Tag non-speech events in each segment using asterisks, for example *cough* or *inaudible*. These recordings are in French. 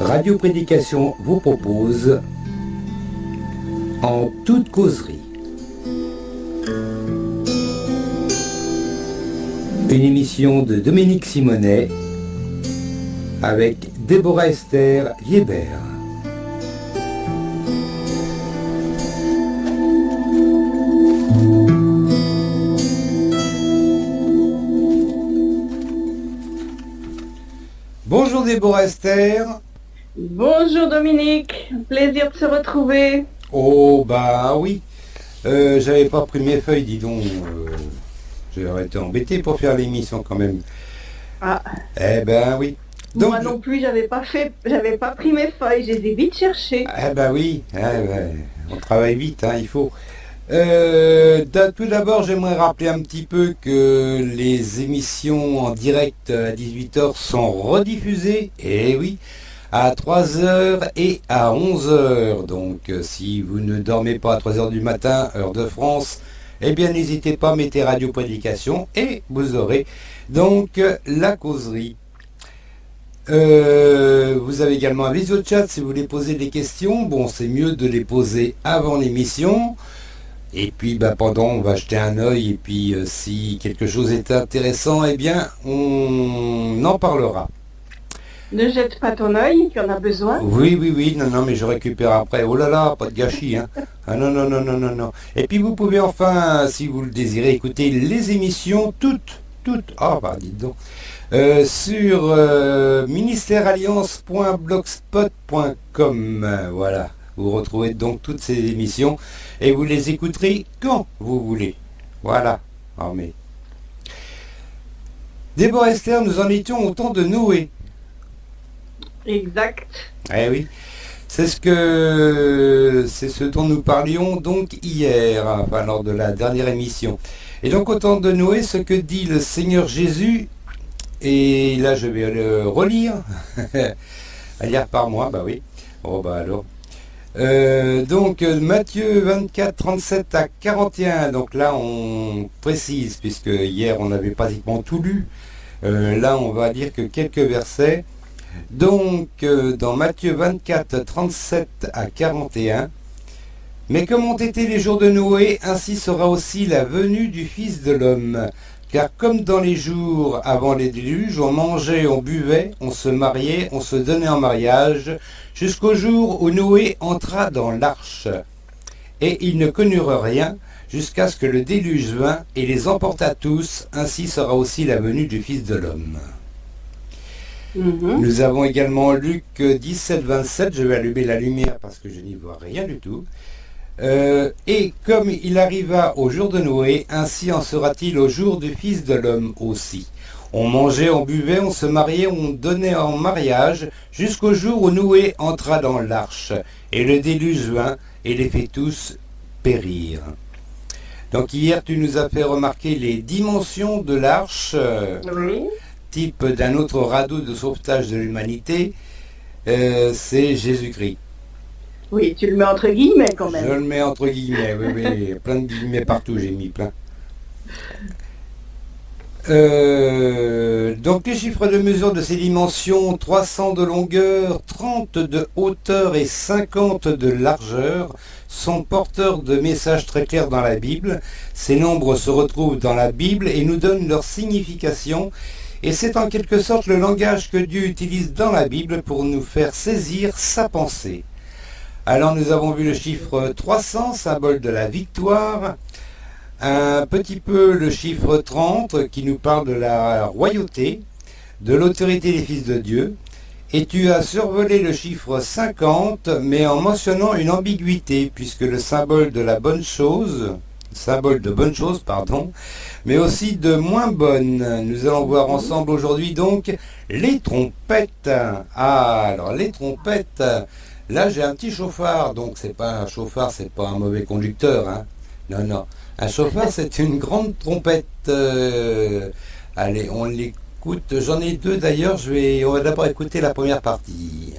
Radio Prédication vous propose En toute causerie. Une émission de Dominique Simonet avec Déborah Esther Liébert. Bonjour Esther. Bonjour Dominique, plaisir de se retrouver. Oh bah oui, Euh, j'avais pas pris mes feuilles, dis donc. Euh, J'aurais été embêté pour faire l'émission quand même. Ah, Eh ben oui. Donc, moi non plus, j'avais pas fait, j'avais pas pris mes feuilles, je les ai vite cherchées. Eh ben oui, eh ben, on travaille vite, hein, il faut. Euh, tout d'abord, j'aimerais rappeler un petit peu que les émissions en direct à 18h sont rediffusées, et oui, à 3h et à 11h. Donc, euh, si vous ne dormez pas à 3h du matin, heure de France, eh bien, n'hésitez pas, mettez Radio Prédication et vous aurez donc euh, la causerie. Vous avez également un visio chat si vous voulez poser des questions. Bon, c'est mieux de les poser avant l'émission. Et puis bah, pendant, on va jeter un œil. Et puis euh, si quelque chose est intéressant, eh bien, on en parlera. Ne jette pas ton œil, tu en as besoin. Oui, oui, oui. Non, non, mais je récupère après. Oh là là, pas de gâchis. Hein. Ah non, non, non, non, non, non. Et puis vous pouvez enfin, si vous le désirez, écouter les émissions toutes, toutes. Ah bah dites donc. Euh, sur euh, ministèrealliance.blogspot.com. Voilà, vous retrouvez donc toutes ces émissions et vous les écouterez quand vous voulez. Voilà. Ah mais. Déborah Esther, nous en étions au temps de Noé. Exact. Eh oui. C'est ce que c'est ce dont nous parlions donc hier, enfin lors de la dernière émission. Et donc au temps de Noé, ce que dit le Seigneur Jésus, et là je vais le relire, *laughs* à lire par moi, bah oui. Oh bah alors. Euh, donc Matthieu 24, 37 à 41, donc là on précise, puisque hier on avait pratiquement tout lu, Euh, là on va dire que quelques versets. Donc, euh, dans Matthieu 24, 37 à 41, Mais comme ont été les jours de Noé, ainsi sera aussi la venue du Fils de l'homme. Car comme dans les jours avant les déluges, on mangeait, on buvait, on se mariait, on se donnait en mariage, jusqu'au jour où Noé entra dans l'arche. Et ils ne connurent rien, jusqu'à ce que le déluge vint et les emporta tous, ainsi sera aussi la venue du Fils de l'homme. Mhm. Nous avons également Luc 17, 27. Je vais allumer la lumière parce que je n'y vois rien du tout. Euh, et comme il arriva au jour de Noé, ainsi en sera-t-il au jour du Fils de l'homme aussi. On mangeait, on buvait, on se mariait, on donnait en mariage, jusqu'au jour où Noé entra dans l'arche. Et le déluge vint et les fait tous périr. Donc hier, tu nous as fait remarquer les dimensions de l'arche. Oui. type d'un autre radeau de sauvetage de l'humanité, euh, c'est Jésus-Christ. Oui, tu le mets entre guillemets quand Je même. le mets entre guillemets, oui, oui, plein de guillemets partout, j'ai mis plein. Euh, donc les chiffres de mesure de ces dimensions, 300 de longueur, 30 de hauteur et 50 de largeur, sont porteurs de messages très clairs dans la Bible. Ces nombres se retrouvent dans la Bible et nous donnent leur signification et c'est en quelque sorte le langage que Dieu utilise dans la Bible pour nous faire saisir sa pensée. Alors nous avons vu le chiffre 300, symbole de la victoire, un petit peu le chiffre 30 qui nous parle de la royauté, de l'autorité des fils de Dieu, et tu as survolé le chiffre 50, mais en mentionnant une ambiguïté, puisque le symbole de la bonne chose, symbole de bonne chose, pardon, mais aussi de moins bonne. Nous allons voir ensemble aujourd'hui donc les trompettes. Ah, alors les trompettes. Là, j'ai un petit chauffard, donc c'est pas un chauffard, c'est pas un mauvais conducteur, hein. Non, non. Un chauffard, c'est une grande trompette. Euh, allez, on l'écoute. J'en ai deux d'ailleurs. Je vais, on va d'abord écouter la première partie.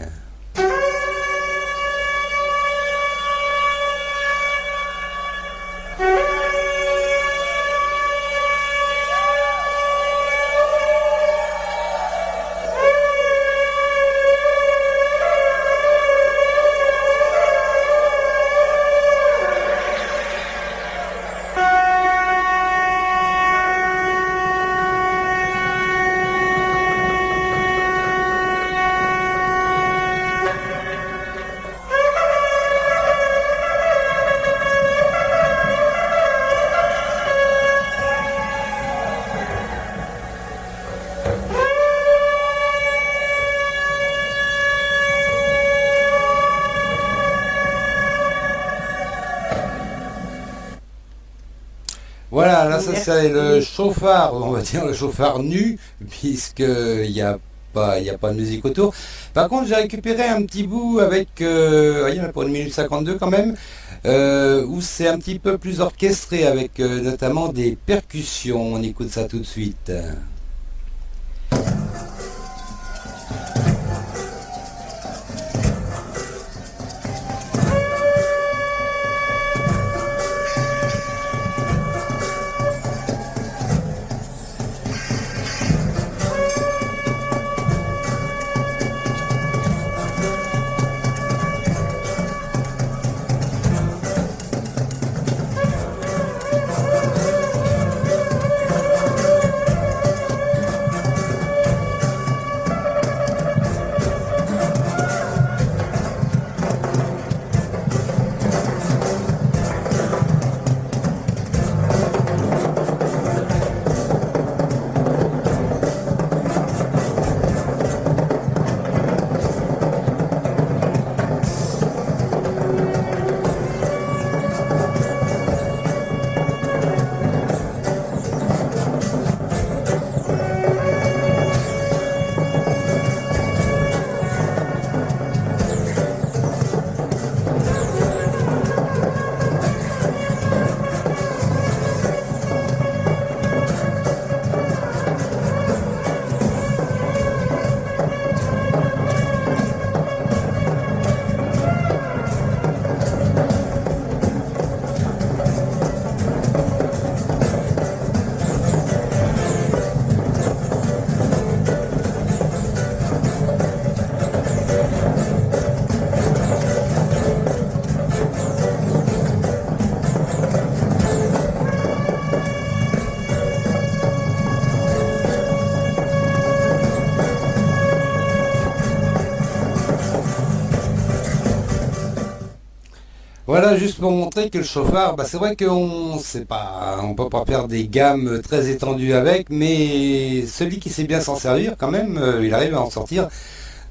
Ça le chauffard, on va dire le chauffard nu, puisqu'il n'y a pas, il a pas de musique autour. Par contre, j'ai récupéré un petit bout avec, euh, il y en a pour une minute 52 quand même, euh, où c'est un petit peu plus orchestré avec euh, notamment des percussions. On écoute ça tout de suite. Juste pour montrer que le chauffard, bah, c'est vrai qu'on sait pas, on peut pas faire des gammes très étendues avec, mais celui qui sait bien s'en servir, quand même, euh, il arrive à en sortir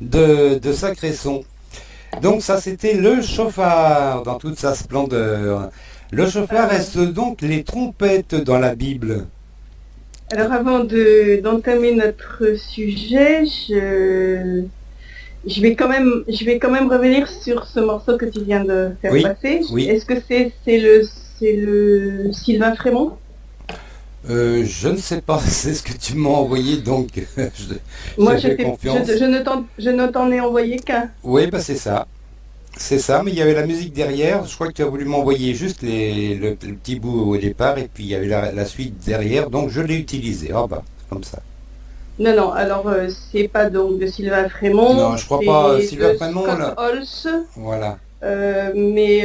de, de sacrés sons. Donc ça, c'était le chauffard dans toute sa splendeur. Le chauffard reste donc les trompettes dans la Bible. Alors avant d'entamer notre sujet, je je vais quand même, je vais quand même revenir sur ce morceau que tu viens de faire passer. Est-ce que c'est le c'est le Sylvain Frémont? Euh, je ne sais pas, *laughs* c'est ce que tu m'as envoyé, donc *laughs* je, Moi, je, confiance. je, ne t'en ai envoyé qu'un. Oui, bah c'est ça. C'est ça, mais il y avait la musique derrière. Je crois que tu as voulu m'envoyer juste les, le, petit bout au départ, et puis il y avait la, suite derrière, donc je l'ai utilisé. Ah bah, comme ça. Non, non, alors euh, c'est pas donc de Sylvain Frémont. Non, je crois pas euh, Sylvain Frémont. là. Voilà. Euh, mais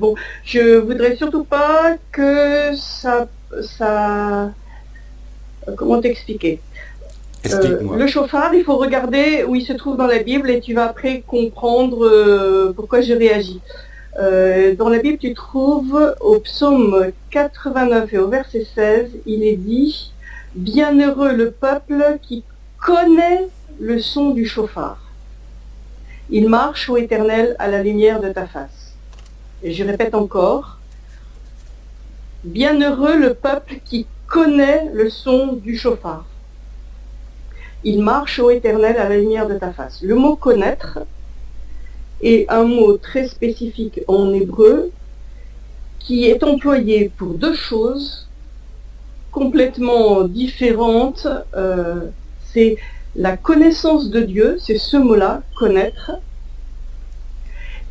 bon, je voudrais surtout pas que ça, ça, comment t'expliquer? Le chauffard, il faut regarder où il se trouve dans la Bible et tu vas après comprendre pourquoi je réagis. dans la Bible, tu trouves au psaume 89 et au verset 16, il est dit Bienheureux le peuple qui connaît le son du chauffard. Il marche, au Éternel, à la lumière de ta face. Et je répète encore, Bienheureux le peuple qui connaît le son du chauffard. Il marche, au Éternel, à la lumière de ta face. Le mot connaître est un mot très spécifique en hébreu qui est employé pour deux choses complètement différente. Euh, c'est la connaissance de Dieu, c'est ce mot-là, connaître.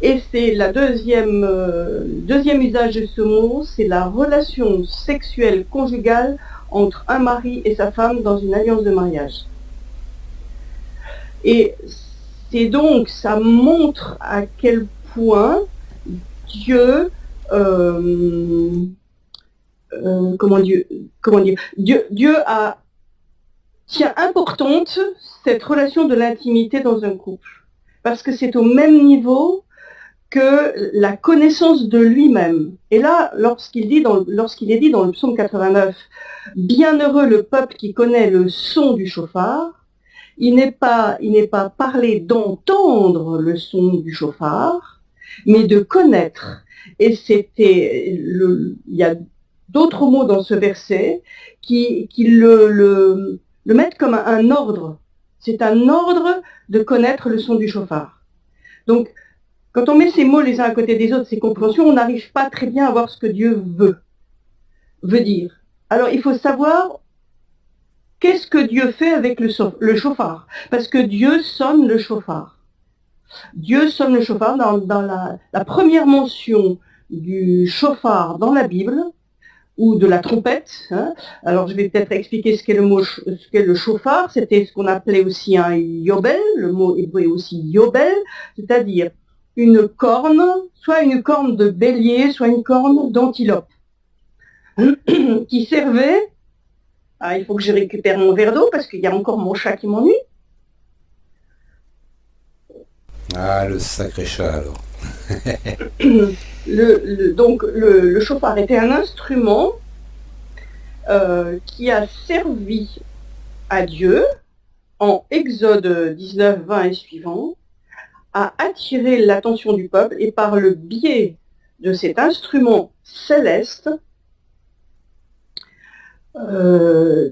Et c'est la deuxième, euh, deuxième usage de ce mot, c'est la relation sexuelle conjugale entre un mari et sa femme dans une alliance de mariage. Et c'est donc, ça montre à quel point Dieu euh, euh, comment, dire, Dieu, tient importante cette relation de l'intimité dans un couple. Parce que c'est au même niveau que la connaissance de lui-même. Et là, lorsqu'il est dit dans le psaume 89, Bienheureux le peuple qui connaît le son du chauffard, il n'est pas, il n'est pas parlé d'entendre le son du chauffard, mais de connaître. Et c'était, il y a d'autres mots dans ce verset qui, le, le, mettent comme un, ordre. C'est un ordre de connaître le son du chauffard. Donc, quand on met ces mots les uns à côté des autres, ces compréhensions, on n'arrive pas très bien à voir ce que Dieu veut, veut dire. Alors, il faut savoir qu'est-ce que Dieu fait avec le, le chauffard. Parce que Dieu sonne le chauffard. Dieu sonne le chauffard dans, la, première mention du chauffard dans la Bible, ou de la trompette. Hein. Alors je vais peut-être expliquer ce qu'est le mot, ce qu'est le chauffard. C'était ce qu'on appelait aussi un yobel, le mot hébreu aussi yobel, c'est-à-dire une corne, soit une corne de bélier, soit une corne d'antilope, *clears throat* qui servait. Ah, il faut que je récupère mon verre d'eau parce qu'il y a encore mon chat qui m'ennuie. Ah, le sacré chat alors. Le, donc le, chauffard était un instrument euh, qui a servi à Dieu en Exode 19, 20 et suivant à attirer l'attention du peuple et par le biais de cet instrument céleste, euh,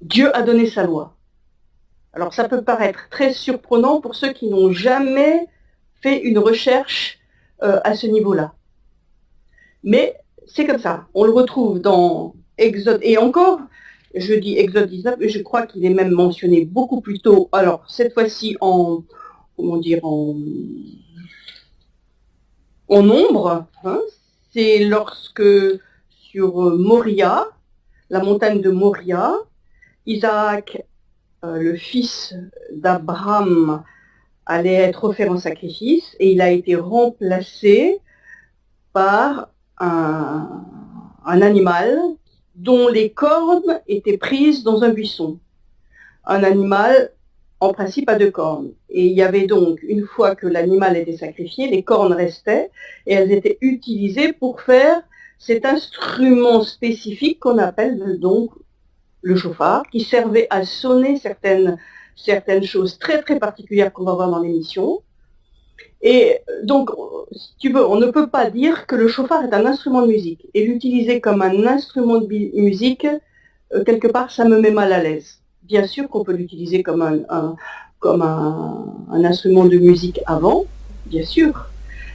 Dieu a donné sa loi. Alors ça peut paraître très surprenant pour ceux qui n'ont jamais fait une recherche euh, à ce niveau-là. Mais c'est comme ça. On le retrouve dans Exode. Et encore, je dis Exode 19, mais je crois qu'il est même mentionné beaucoup plus tôt. Alors, cette fois-ci en, en, en nombre. Hein. c'est lorsque sur Moria, la montagne de Moria, Isaac, euh, le fils d'Abraham, allait être offert en sacrifice et il a été remplacé par un, animal dont les cornes étaient prises dans un buisson. Un animal en principe à deux cornes. Et il y avait donc, une fois que l'animal était sacrifié, les cornes restaient et elles étaient utilisées pour faire cet instrument spécifique qu'on appelle donc le chauffard, qui servait à sonner certaines certaines choses très très particulières qu'on va voir dans l'émission. Et donc, si tu veux, on ne peut pas dire que le chauffard est un instrument de musique. Et l'utiliser comme un instrument de musique, euh, quelque part, ça me met mal à l'aise. Bien sûr qu'on peut l'utiliser comme, un, comme un, instrument de musique avant, bien sûr.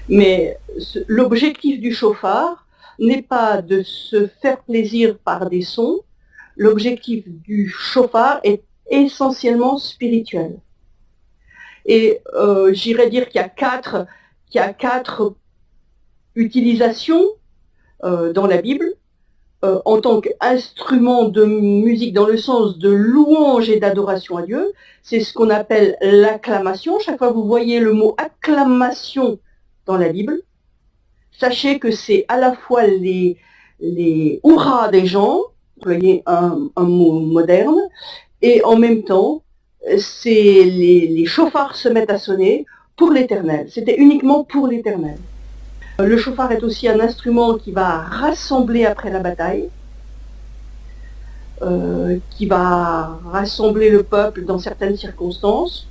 Mais l'objectif du chauffard n'est pas de se faire plaisir par des sons. L'objectif du chauffard est essentiellement spirituel. Et euh, j'irais dire qu'il y a quatre, qu'il y a quatre utilisations euh, dans la Bible euh, en tant qu'instrument de musique dans le sens de louange et d'adoration à Dieu. C'est ce qu'on appelle l'acclamation. Chaque fois que vous voyez le mot acclamation dans la Bible, sachez que c'est à la fois les, les hurrahs des gens, voyez un, un mot moderne, et en même temps, c'est les, chauffards se mettent à sonner pour l'éternel. C'était uniquement pour l'éternel. Le chauffard est aussi un instrument qui va rassembler après la bataille, euh, qui va rassembler le peuple dans certaines circonstances.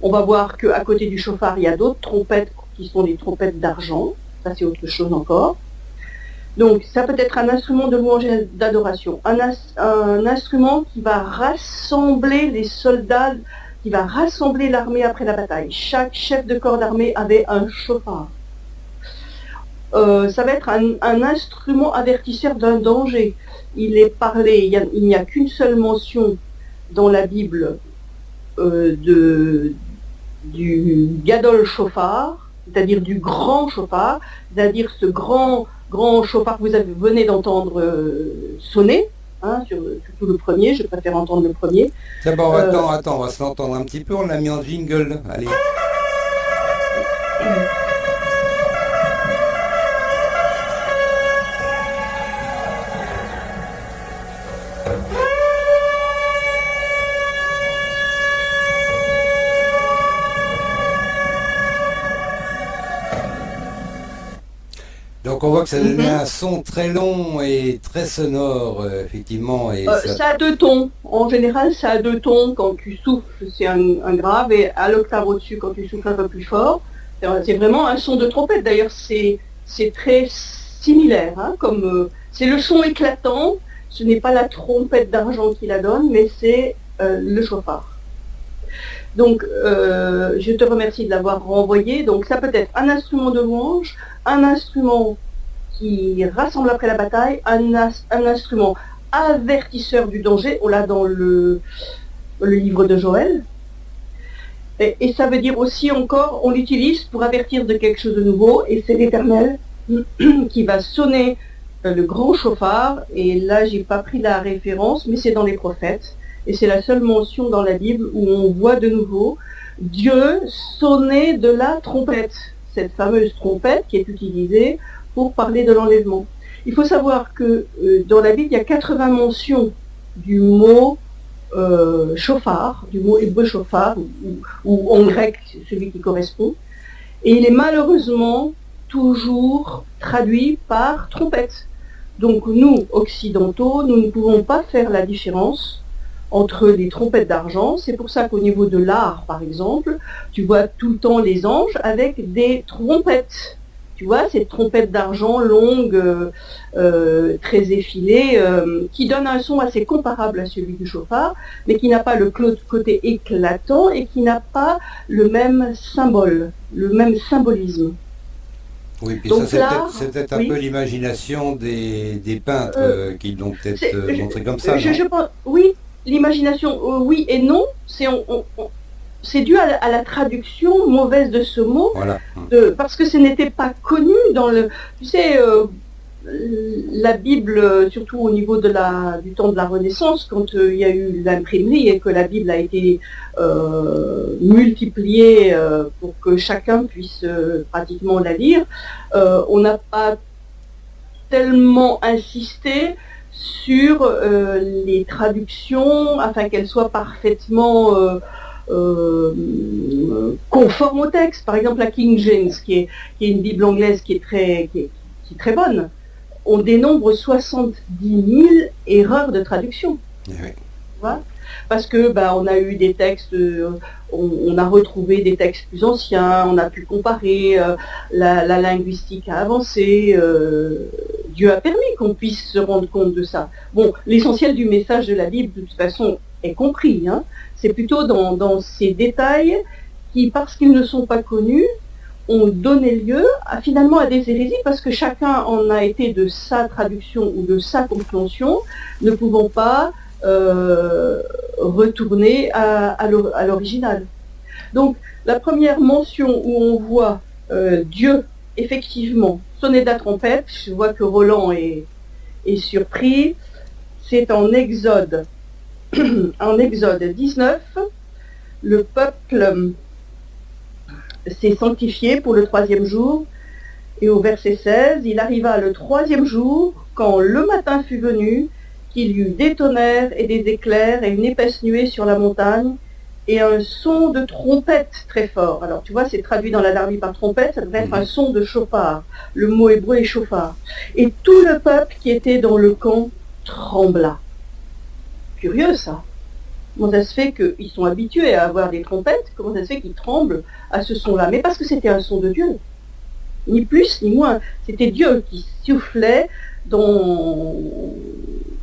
On va voir qu'à côté du chauffard, il y a d'autres trompettes qui sont des trompettes d'argent. Ça, c'est autre chose encore. Donc ça peut être un instrument de louange et d'adoration, un, instrument qui va rassembler les soldats, qui va rassembler l'armée après la bataille. Chaque chef de corps d'armée avait un chauffard. Euh, ça va être un, instrument avertisseur d'un danger. Il est parlé, il n'y a, qu'une seule mention dans la Bible euh, de, du gadol chauffard, c'est-à-dire du grand chauffard, c'est-à-dire ce grand grand chauffard que vous avez, venez d'entendre euh, sonner, hein, surtout le premier, je préfère entendre le premier. D'abord, euh, attends, attends, on va se l'entendre un petit peu, on l'a mis en jingle, allez. *clears throat* Donc on voit que ça donne mhm. un son très long et très sonore, euh, effectivement. Et euh, ça... a deux tons. En général, ça a deux tons. Quand tu souffles, c'est un, grave, et à l'octave au-dessus, quand tu souffles un peu plus fort, C'est vraiment un son de trompette. D'ailleurs, c'est très similaire. Hein, comme euh, C'est le son éclatant. Ce n'est pas la trompette d'argent qui la donne, mais c'est euh, le chauffard. Donc, euh, je te remercie de l'avoir renvoyé. Donc, ça peut être un instrument de louange, un instrument qui rassemble après la bataille, un, instrument avertisseur du danger. On l'a dans le, livre de Joël. Et, ça veut dire aussi encore, on l'utilise pour avertir de quelque chose de nouveau, et c'est l'Éternel *clears throat* qui va sonner euh, le grand chauffard, et là j'ai pas pris la référence, mais c'est dans les prophètes, et c'est la seule mention dans la Bible où on voit de nouveau Dieu sonner de la trompette, cette fameuse trompette qui est utilisée pour parler de l'enlèvement. Il faut savoir que euh, dans la Bible, il y a 80 mentions du mot euh, chauffard, du mot hébreu chauffard, ou, en grec celui qui correspond, et il est malheureusement toujours traduit par trompette. Donc nous, occidentaux, nous ne pouvons pas faire la différence entre les trompettes d'argent. C'est pour ça qu'au niveau de l'art, par exemple, tu vois tout le temps les anges avec des trompettes tu vois, cette trompette d'argent longue, euh, euh, très effilée, euh, qui donne un son assez comparable à celui du chauffard, mais qui n'a pas le côté éclatant et qui n'a pas le même symbole, le même symbolisme. Oui, puis ça c'est peut-être un peu l'imagination des, peintres qui l'ont peut-être montré comme ça. oui, l'imagination, oui et non. C'est c'est dû à la, traduction mauvaise de ce mot, parce que ce n'était pas connu dans le... Tu sais, euh, la Bible, surtout au niveau de la, du temps de la Renaissance, quand euh, il y a eu l'imprimerie et que la Bible a été euh, multipliée pour que chacun puisse pratiquement la lire, on n'a pas tellement insisté sur les traductions afin qu'elles soient parfaitement conforme au texte. Par exemple, la King James, qui est, qui est une Bible anglaise qui est très, qui est, très bonne, on dénombre 70 000 erreurs de traduction. Eh Parce que bah, on a eu des textes, euh, on, a retrouvé des textes plus anciens, on a pu comparer, euh, la, linguistique a avancé, Dieu a permis qu'on puisse se rendre compte de ça. Bon, l'essentiel du message de la Bible, de toute façon, est compris. Hein. C'est plutôt dans, ces détails qui, parce qu'ils ne sont pas connus, ont donné lieu à, finalement à des hérésies parce que chacun en a été de sa traduction ou de sa compréhension, ne pouvant pas euh, retourner à, l'original. Donc la première mention où on voit euh, Dieu effectivement sonner de la trompette, je vois que Roland est, est surpris, c'est en Exode *clears throat* en Exode 19, le peuple s'est sanctifié pour le troisième jour. Et au verset 16, il arriva le troisième jour, quand le matin fut venu, qu'il y eut des tonnerres et des éclairs et une épaisse nuée sur la montagne, et un son de trompette très fort. Alors tu vois, c'est traduit dans la Darby par trompette, ça devrait être un son de chauffard. Le mot hébreu est chauffard. Et tout le peuple qui était dans le camp trembla curieux ça. Comment ça se fait qu'ils sont habitués à avoir des trompettes? Comment ça se fait qu'ils tremblent à ce son-là? Mais parce que c'était un son de Dieu. Ni plus ni moins. C'était Dieu qui soufflait dans,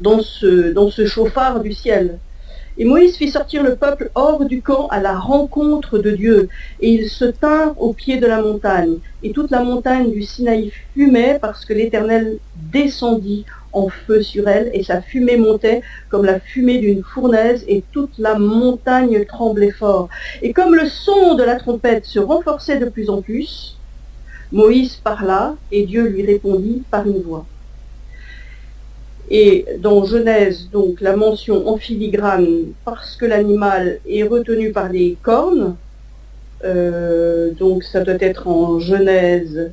dans, ce, dans ce chauffard du ciel. Et Moïse fit sortir le peuple hors du camp à la rencontre de Dieu, et ils se tinrent au pied de la montagne. Et toute la montagne du Sinaï fumait parce que l'Éternel descendit en feu sur elle, et sa fumée montait comme la fumée d'une fournaise, et toute la montagne tremblait fort. Et comme le son de la trompette se renforçait de plus en plus, Moïse parla, et Dieu lui répondit par une voix. Et dans Genèse, donc la mention en filigrane, parce que l'animal est retenu par des cornes, euh, donc ça doit être en Genèse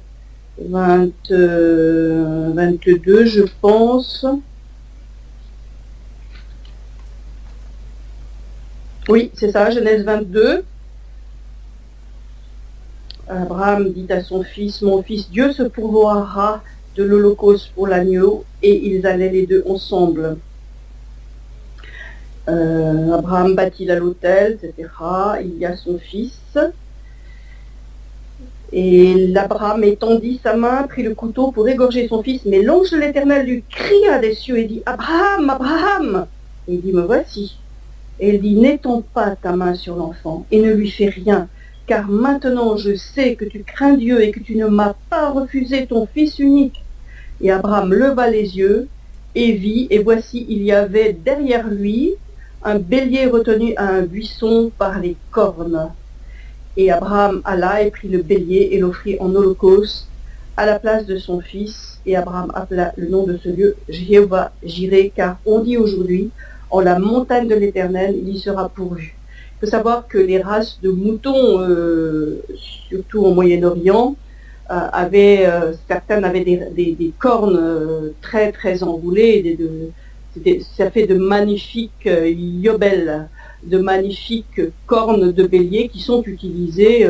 22, euh, je pense. Oui, c'est ça, Genèse 22. Abraham dit à son fils, mon fils, Dieu se pourvoira de l'holocauste pour l'agneau, et ils allaient les deux ensemble. Euh, Abraham bâtit l'autel, etc. Il y a son fils. Et l'Abraham étendit sa main, prit le couteau pour égorger son fils, mais l'ange de l'Éternel lui cria des cieux et dit, Abraham, Abraham Et il dit, me voici. Et il dit, n'étends pas ta main sur l'enfant et ne lui fais rien, car maintenant je sais que tu crains Dieu et que tu ne m'as pas refusé ton fils unique. Et Abraham leva les yeux et vit, et voici, il y avait derrière lui un bélier retenu à un buisson par les cornes. Et Abraham alla et prit le bélier et l'offrit en holocauste à la place de son fils. Et Abraham appela le nom de ce lieu Jéhovah Jiré, car on dit aujourd'hui, en la montagne de l'Éternel, il y sera pourvu. Il faut savoir que les races de moutons, euh, surtout au Moyen-Orient, euh, avaient, euh, certaines avaient des, cornes très très enroulées, ça fait de magnifiques yobels, de magnifiques cornes de bélier qui sont utilisées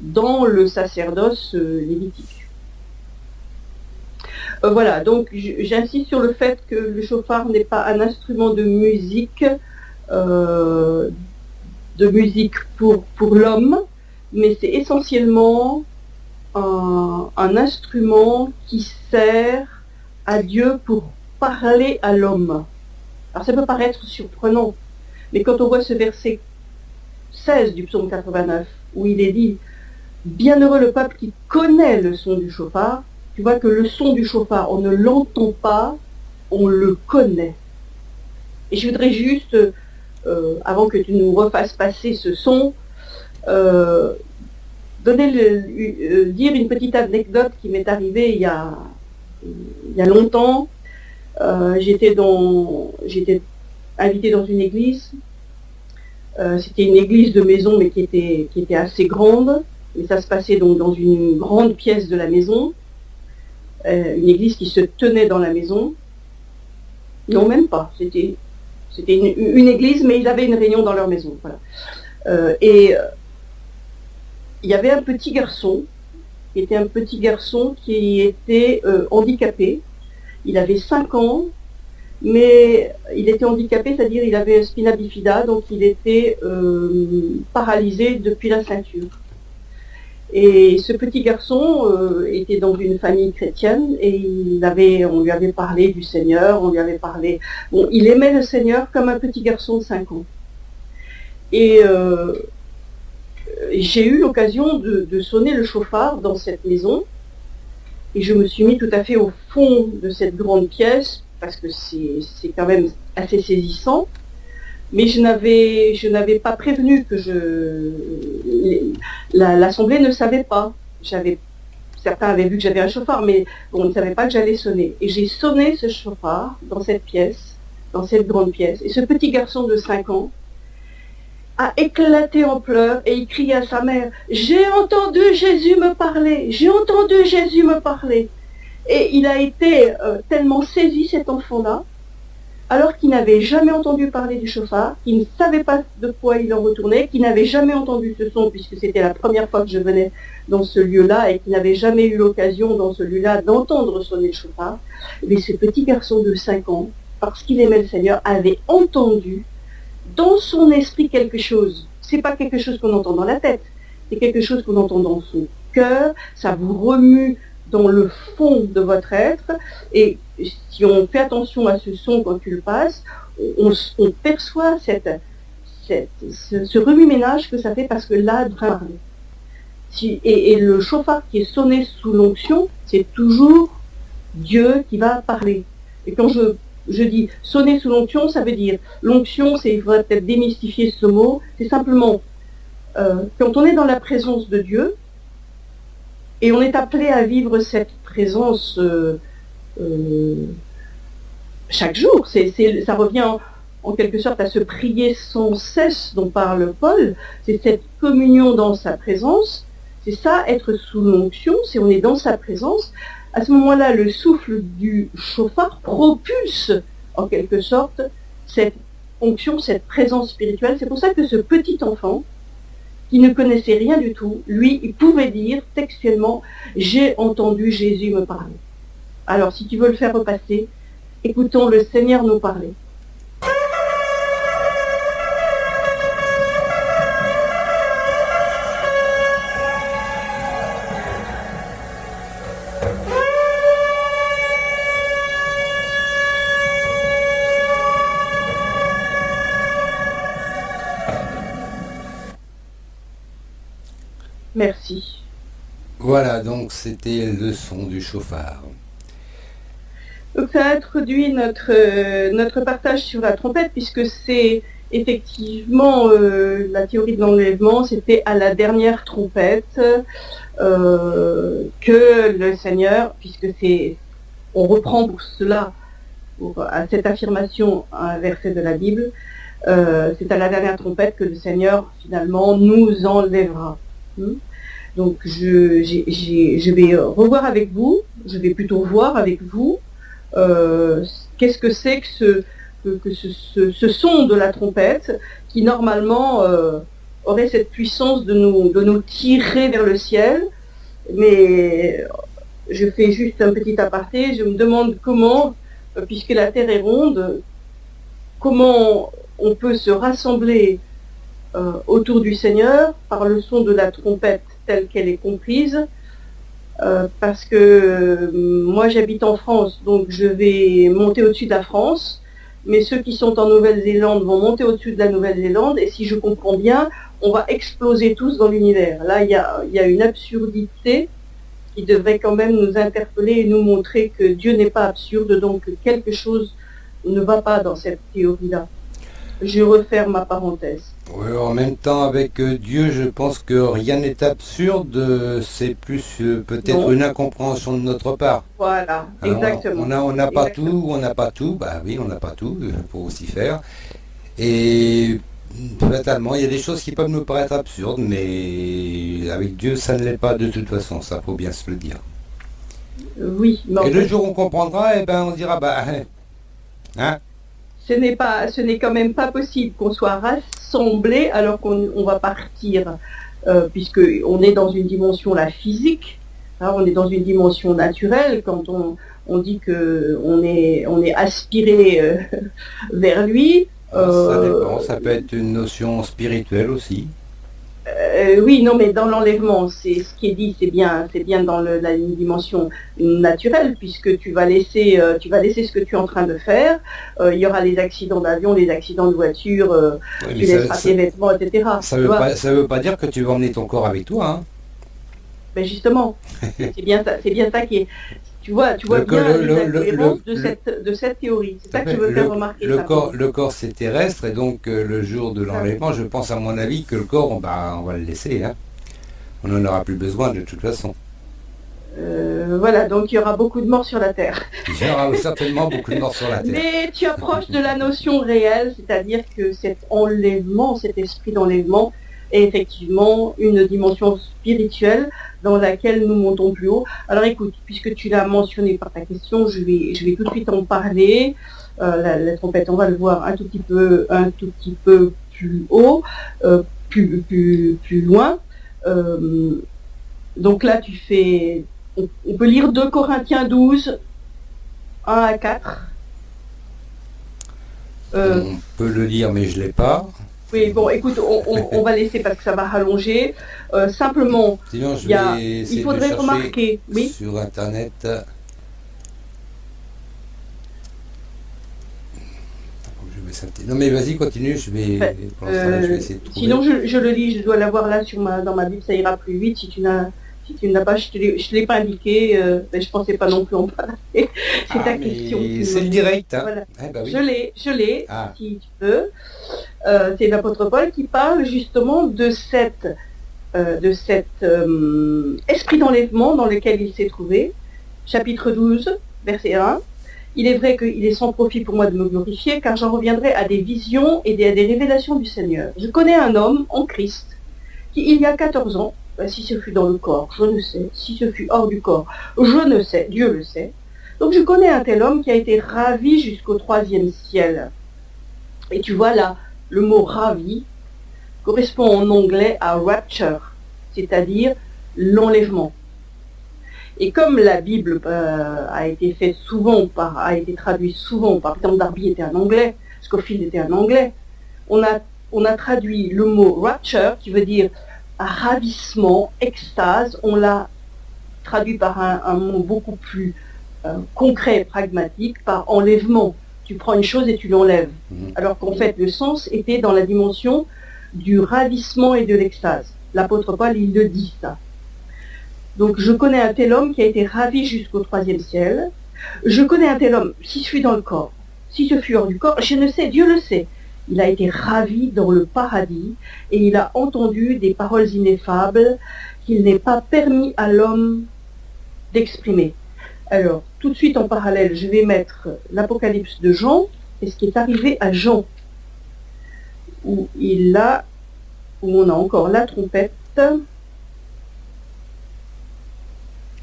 dans le sacerdoce lévitique. voilà, donc j'insiste sur le fait que le chauffard n'est pas un instrument de musique de musique pour, pour l'homme, mais c'est essentiellement un, instrument qui sert à Dieu pour parler à l'homme. Alors ça peut paraître surprenant, mais quand on voit ce verset 16 du psaume 89, où il est dit « Bienheureux le peuple qui connaît le son du chauffard », tu vois que le son du chauffard, on ne l'entend pas, on le connaît. Et je voudrais juste euh, avant que tu nous refasses passer ce son, euh, donner euh, dire une petite anecdote qui m'est arrivée il y a, il y a longtemps. j'étais dans, j'étais invitée dans une église. C'était une église de maison, mais qui était, qui était assez grande. Et ça se passait donc dans une grande pièce de la maison. une église qui se tenait dans la maison. Non, même pas. C'était c'était une, église, mais ils avaient une réunion dans leur maison. Euh, et euh, il y avait un petit garçon, qui était un petit garçon qui était euh, handicapé. Il avait 5 ans, mais il était handicapé, c'est-à-dire il avait spina bifida, donc il était paralysé depuis la ceinture. Et ce petit garçon euh, était dans une famille chrétienne et il avait, on lui avait parlé du Seigneur, on lui avait parlé... Bon, il aimait le Seigneur comme un petit garçon de 5 ans. Et euh, j'ai eu l'occasion de, sonner le chauffard dans cette maison et je me suis mis tout à fait au fond de cette grande pièce parce que c'est quand même assez saisissant mais je n'avais pas prévenu que je l'assemblée ne savait pas. Certains avaient vu que j'avais un chauffard, mais on ne savait pas que j'allais sonner. Et j'ai sonné ce chauffard dans cette pièce, dans cette grande pièce. Et ce petit garçon de 5 ans a éclaté en pleurs et il criait à sa mère, j'ai entendu Jésus me parler, j'ai entendu Jésus me parler. Et il a été euh, tellement saisi, cet enfant-là, alors qu'il n'avait jamais entendu parler du chauffard, qu'il ne savait pas de quoi il en retournait, qu'il n'avait jamais entendu ce son puisque c'était la première fois que je venais dans ce lieu-là et qu'il n'avait jamais eu l'occasion dans ce lieu-là d'entendre sonner le chauffard, mais ce petit garçon de 5 ans, parce qu'il aimait le Seigneur, avait entendu dans son esprit quelque chose. C'est pas quelque chose qu'on entend dans la tête, c'est quelque chose qu'on entend dans son cœur, ça vous remue dans le fond de votre être. Et si on fait attention à ce son quand tu le passes, on, perçoit cette, ce, remue-ménage que ça fait parce que là, parler. Si, et, le chauffard qui est sonné sous l'onction, c'est toujours Dieu qui va parler. Et quand je, je dis sonner sous l'onction, ça veut dire, l'onction, c'est, il faudrait peut-être démystifier ce mot, c'est simplement, euh, quand on est dans la présence de Dieu, et on est appelé à vivre cette présence euh, euh, chaque jour. ça revient en, quelque sorte à se prier sans cesse dont parle Paul. C'est cette communion dans sa présence. C'est ça, être sous l'onction, c'est on est dans sa présence. À ce moment-là, le souffle du chauffard propulse en quelque sorte cette onction, cette présence spirituelle. C'est pour ça que ce petit enfant, qui ne connaissait rien du tout, lui, il pouvait dire textuellement « J'ai entendu Jésus me parler ». Alors, si tu veux le faire repasser, écoutons le Seigneur nous parler. Merci. Voilà, donc c'était le son du chauffard. Donc ça introduit notre, euh, notre partage sur la trompette, puisque c'est effectivement euh, la théorie de l'enlèvement, c'était à la dernière trompette euh, que le Seigneur, puisque c'est on reprend pour cela, pour, à cette affirmation, un verset de la Bible, c'est à la dernière trompette que le Seigneur finalement nous enlèvera. Hmm? Donc je, vais revoir avec vous, je vais plutôt voir avec vous euh, qu'est-ce que c'est que, ce, son de la trompette qui normalement euh, aurait cette puissance de nous, de nous tirer vers le ciel. Mais je fais juste un petit aparté, je me demande comment, euh, puisque la Terre est ronde, comment on peut se rassembler autour du Seigneur par le son de la trompette telle qu'elle est comprise, euh, parce que euh, moi j'habite en France, donc je vais monter au-dessus de la France, mais ceux qui sont en Nouvelle-Zélande vont monter au-dessus de la Nouvelle-Zélande, et si je comprends bien, on va exploser tous dans l'univers. Là, il y a, une absurdité qui devrait quand même nous interpeller et nous montrer que Dieu n'est pas absurde, donc quelque chose ne va pas dans cette théorie-là. Je referme ma parenthèse. Oui, en même temps, avec euh, Dieu, je pense que rien n'est absurde, c'est plus euh, peut-être une incompréhension de notre part. Voilà, exactement. On n'a pas tout, on n'a pas tout, bah oui, on n'a pas tout, pour aussi faire. Et totalement, il y a des choses qui peuvent nous paraître absurdes, mais avec Dieu, ça ne l'est pas de toute façon, ça faut bien se le dire. Oui. Et le jour où on comprendra, eh ben, on dira, bah, hein, ce n'est pas, ce n'est quand même pas possible qu'on soit rassemblés alors qu'on va partir, euh, puisque on est dans une dimension la physique, hein, on est dans une dimension naturelle quand on, on dit que on est, on est aspiré euh, *laughs* vers lui. Ça dépend, ça peut être une notion spirituelle aussi. Euh, oui, non, mais dans l'enlèvement, c'est ce qui est dit, c'est bien, c'est bien dans la dimension naturelle, puisque tu vas laisser, euh, tu vas laisser ce que tu es en train de faire. Euh, il y aura les accidents d'avion, les accidents de voiture, tu laisseras tes vêtements, etc. Ça ne veut, pas, veut pas dire que tu vas emmener ton corps avec toi. Hein. Ben justement, *laughs* c'est bien ça, c'est bien ça qui est, tu vois, tu vois bien le, de, cette, de cette théorie. C'est ça que je veux faire remarquer. Le corps, le corps c'est terrestre et donc euh, le jour de l'enlèvement, je pense à mon avis que le corps, on va, on va le laisser. Hein. On n'en aura plus besoin de toute façon. Euh, voilà, donc il y aura beaucoup de morts sur la Terre. Il y aura certainement beaucoup de morts sur la Terre. Mais tu approches de la notion réelle, c'est-à-dire que cet enlèvement, cet esprit d'enlèvement, est effectivement une dimension spirituelle dans laquelle nous montons plus haut. Alors écoute, puisque tu l'as mentionné par ta question, je vais, je vais tout de suite en parler. Euh, la, trompette, on va le voir un tout petit peu, un tout petit peu plus haut, euh, plus, plus, plus, loin. Euh, donc là, tu fais, on, peut lire 2 Corinthiens 12, 1 à 4. on peut le lire, mais je ne l'ai pas. Oui, bon, écoute, on, va laisser parce que ça va rallonger. Euh, simplement, il faudrait remarquer, oui sur Internet. Non mais vas-y, continue, je vais, euh, essayer de trouver. Sinon, je, le lis, je dois l'avoir là sur ma, dans ma Bible, ça ira plus vite si tu n'as si tu n'as pas, je ne l'ai pas indiqué, euh, mais je ne pensais pas non plus en parler. *laughs* c'est ta ah, question. C'est le direct. Hein. Eh ben je l'ai, je l'ai, ah. si tu peux. Euh, c'est l'apôtre Paul qui parle justement de euh, cet esprit d'enlèvement dans lequel il s'est trouvé. Chapitre 12, verset 1. Il est vrai qu'il est sans profit pour moi de me glorifier, car j'en reviendrai à des visions et à des révélations du Seigneur. Je connais un homme en Christ qui, il y a 14 ans, ben, si ce fut dans le corps, je ne sais. Si ce fut hors du corps, je ne sais. Dieu le sait. Donc je connais un tel homme qui a été ravi jusqu'au troisième ciel. Et tu vois là, le mot ravi correspond en anglais à rapture, c'est-à-dire l'enlèvement. Et comme la Bible euh, a été traduite souvent, par exemple Darby était un anglais, Scofield était un anglais, on a, traduit le mot rapture qui veut dire ravissement, extase, on l'a traduit par un, mot beaucoup plus euh, concret et pragmatique, par enlèvement. Tu prends une chose et tu l'enlèves. Mhm. Alors qu'en fait, le sens était dans la dimension du ravissement et de l'extase. l'apôtre Paul, il le dit ça. Donc je connais un tel homme qui a été ravi jusqu'au troisième ciel. Je connais un tel homme, si je suis dans le corps, si je suis hors du corps, je ne sais, Dieu le sait. Il a été ravi dans le paradis et il a entendu des paroles ineffables qu'il n'est pas permis à l'homme d'exprimer. Alors, tout de suite en parallèle, je vais mettre l'Apocalypse de Jean et ce qui est arrivé à Jean, où il a, où on a encore la trompette.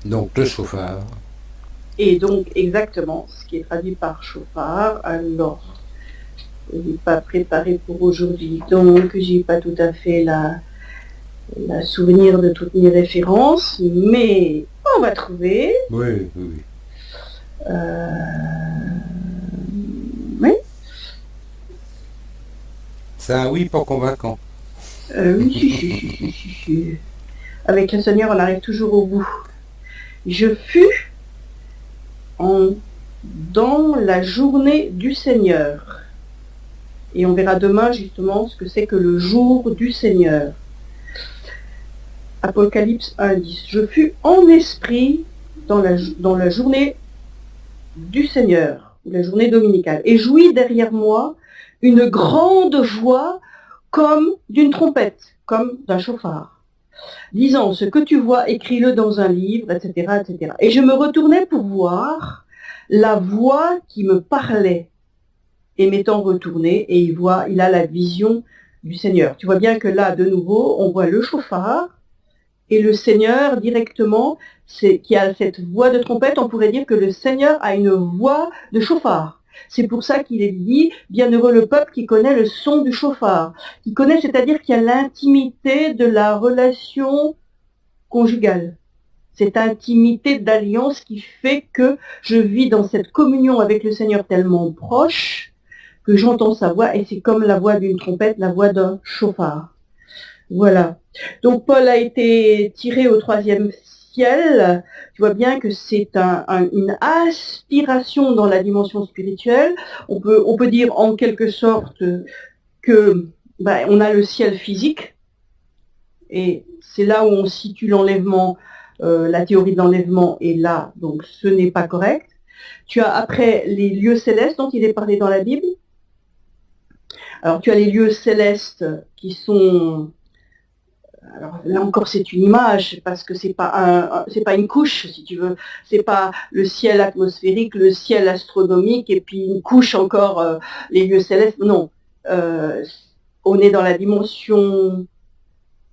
Donc le chauffard. Et donc exactement ce qui est traduit par chauffard. Alors, je n'ai pas préparé pour aujourd'hui, donc j'ai pas tout à fait la, la souvenir de toutes mes références, mais on va trouver. Oui, oui, oui. Euh, oui. C'est un oui pas convaincant. Euh, oui, si, si, si, si, si. Avec le Seigneur, on arrive toujours au bout. Je fus en, dans la journée du Seigneur. Et on verra demain justement ce que c'est que le jour du Seigneur. Apocalypse 1.10. Je fus en esprit dans la, dans la journée du Seigneur, la journée dominicale, et jouis derrière moi une grande voix comme d'une trompette, comme d'un chauffard, disant ce que tu vois, écris-le dans un livre, etc., etc. Et je me retournais pour voir la voix qui me parlait. Et m'étant retourné, et il voit, il a la vision du Seigneur. Tu vois bien que là, de nouveau, on voit le chauffard, et le Seigneur directement, qui a cette voix de trompette, on pourrait dire que le Seigneur a une voix de chauffard. C'est pour ça qu'il est dit, bienheureux le peuple qui connaît le son du chauffard, qui connaît, c'est-à-dire qui a l'intimité de la relation conjugale. Cette intimité d'alliance qui fait que je vis dans cette communion avec le Seigneur tellement proche que j'entends sa voix et c'est comme la voix d'une trompette, la voix d'un chauffard. Voilà. Donc Paul a été tiré au troisième ciel. Tu vois bien que c'est une aspiration dans la dimension spirituelle. On peut, on peut dire en quelque sorte que ben, on a le ciel physique. Et c'est là où on situe l'enlèvement, euh, la théorie de l'enlèvement est là, donc ce n'est pas correct. Tu as après les lieux célestes dont il est parlé dans la Bible. Alors tu as les lieux célestes qui sont alors là encore c'est une image parce que c'est pas un, c'est pas une couche si tu veux, c'est pas le ciel atmosphérique, le ciel astronomique et puis une couche encore euh, les lieux célestes. Non, euh, on est dans la dimension,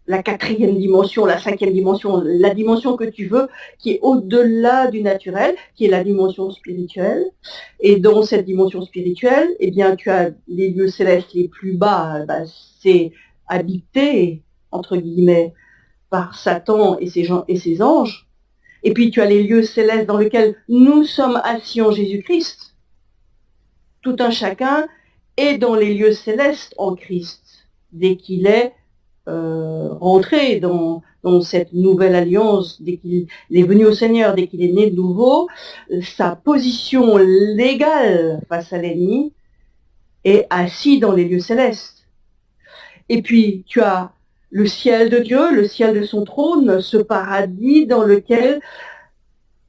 la quatrième dimension, la cinquième dimension, la dimension que tu veux, qui est au-delà du naturel, qui est la dimension spirituelle. Et dans cette dimension spirituelle, eh bien tu as les lieux célestes les plus bas, bah, c'est habité entre guillemets, par Satan et ses, gens, et ses anges. Et puis tu as les lieux célestes dans lesquels nous sommes assis en Jésus-Christ. Tout un chacun est dans les lieux célestes en Christ, dès qu'il est euh, rentré dans, dans, cette nouvelle alliance, dès qu'il est venu au Seigneur, dès qu'il est né de nouveau, sa position légale face à l'ennemi est assis dans les lieux célestes. Et puis tu as le ciel de Dieu, le ciel de son trône, ce paradis dans lequel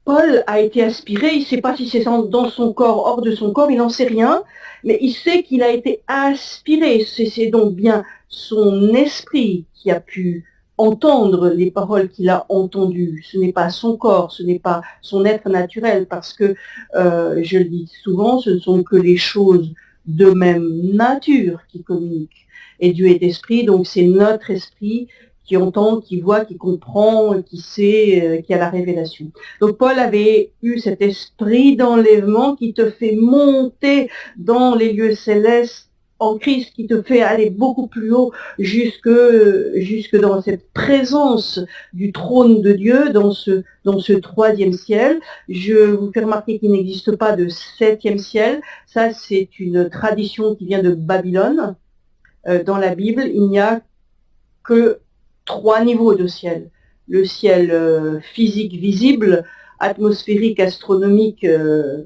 Paul a été aspiré. Il ne sait pas si c'est dans son corps, hors de son corps, il n'en sait rien, mais il sait qu'il a été aspiré. C'est donc bien son esprit qui a pu entendre les paroles qu'il a entendues. Ce n'est pas son corps, ce n'est pas son être naturel, parce que, euh, je le dis souvent, ce ne sont que les choses de même nature qui communiquent et Dieu est esprit, donc c'est notre esprit qui entend, qui voit, qui comprend, qui sait, euh, qui a la révélation. Donc Paul avait eu cet esprit d'enlèvement qui te fait monter dans les lieux célestes en Christ, qui te fait aller beaucoup plus haut jusque, dans cette présence du trône de Dieu, dans ce, dans ce troisième ciel. Je vous fais remarquer qu'il n'existe pas de septième ciel. Ça, c'est une tradition qui vient de Babylone. Euh, dans la Bible, il n'y a que trois niveaux de ciel. Le ciel euh, physique visible, atmosphérique, astronomique, euh,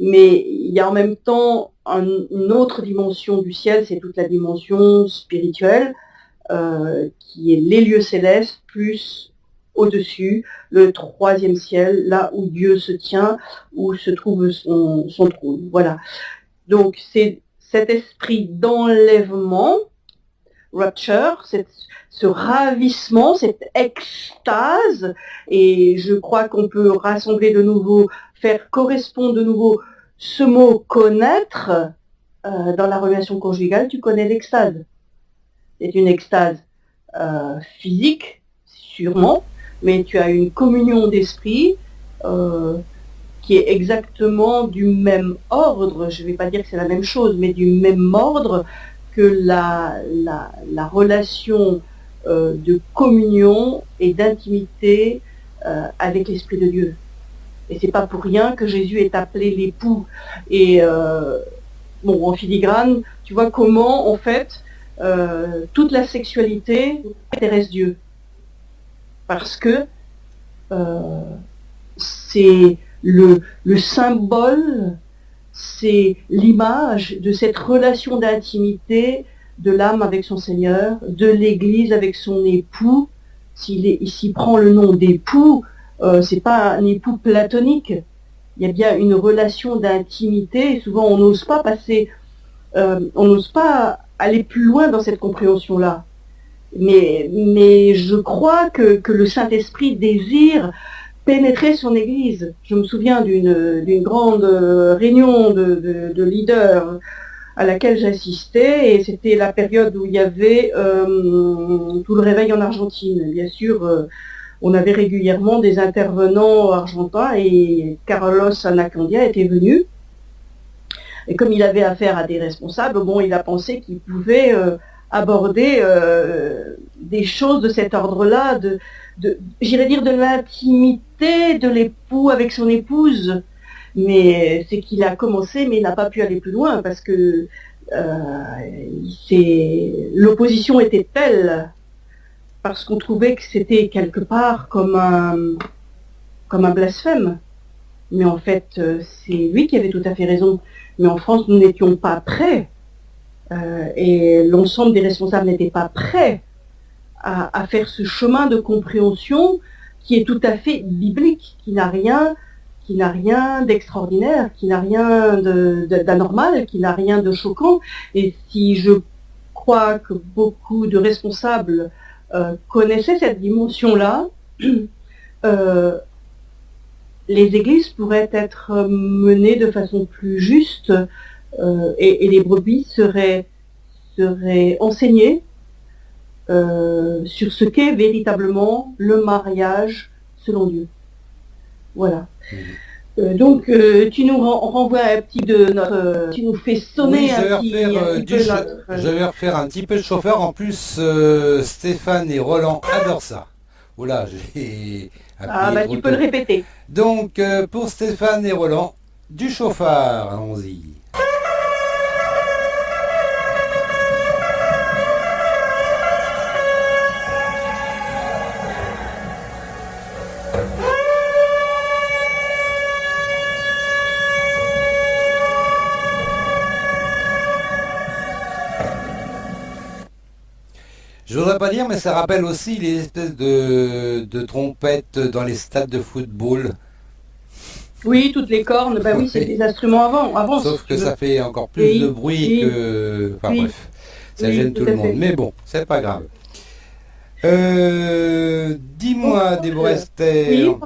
mais il y a en même temps une autre dimension du ciel, c'est toute la dimension spirituelle, qui est les lieux célestes, plus au-dessus, le troisième ciel, là où Dieu se tient, où se trouve son, son trône. Voilà. Donc c'est cet esprit d'enlèvement, rapture, ce ravissement, cette extase, et je crois qu'on peut rassembler de nouveau, faire correspondre de nouveau ce mot connaître euh, dans la relation conjugale, tu connais l'extase. C'est une extase euh, physique, sûrement, mais tu as une communion d'esprit euh, qui est exactement du même ordre, je ne vais pas dire que c'est la même chose, mais du même ordre que la, la, relation euh, de communion et d'intimité euh, avec l'Esprit de Dieu. Et c'est pas pour rien que Jésus est appelé l'époux. Et bon, en filigrane, tu vois comment, en fait, toute la sexualité intéresse Dieu parce que euh, c'est le, symbole, c'est l'image de cette relation d'intimité de l'âme avec son Seigneur, de l'Église avec son époux. S'il prend le nom d'époux, euh, c'est pas un époux platonique. Il y a bien une relation d'intimité. Souvent, on n'ose pas passer, euh, on n'ose pas aller plus loin dans cette compréhension-là. Mais je crois que, le Saint-Esprit désire pénétrer son Église. Je me souviens d'une grande réunion de, leaders à laquelle j'assistais et c'était la période où il y avait euh, tout le réveil en Argentine. Bien sûr, euh, on avait régulièrement des intervenants argentins et Carlos Anacondia était venu. Et comme il avait affaire à des responsables, bon, il a pensé qu'il pouvait euh, aborder euh, des choses de cet ordre-là, j'irais dire de l'intimité de l'époux avec son épouse. Mais c'est qu'il a commencé, mais il n'a pas pu aller plus loin parce que euh, l'opposition était telle parce qu'on trouvait que c'était quelque part comme un, comme un blasphème. Mais en fait, euh, c'est lui qui avait tout à fait raison. Mais en France, nous n'étions pas prêts euh, et l'ensemble des responsables n'étaient pas prêts à, faire ce chemin de compréhension qui est tout à fait biblique, qui n'a rien qui n'a rien d'extraordinaire, qui n'a rien d'anormal, qui n'a rien de choquant. Et si je crois que beaucoup de responsables euh, connaissaient cette dimension-là, *clears throat* euh, les églises pourraient être menées de façon plus juste euh, et, les brebis seraient, seraient enseignées euh, sur ce qu'est véritablement le mariage selon Dieu. Voilà. Mhm. Euh, donc, tu nous renvoies un petit de notre... tu nous fais sonner un, petit, Je vais refaire un petit peu de chauffeur. En plus, Stéphane et Roland adorent ça. Oula, *laughs* j'ai... Ah bah tu peux le répéter. Donc, pour Stéphane et Roland, du chauffard, allons-y. Je voudrais pas dire, mais ça rappelle aussi les espèces de, trompettes dans les stades de football. Oui, toutes les cornes, bah oui, c'est des instruments avant. avant Sauf que ça fait encore plus de bruit que. Enfin bref, ça gêne tout, le monde. Mais bon, c'est pas grave. Euh, dis-moi, oh, Déborah Esther,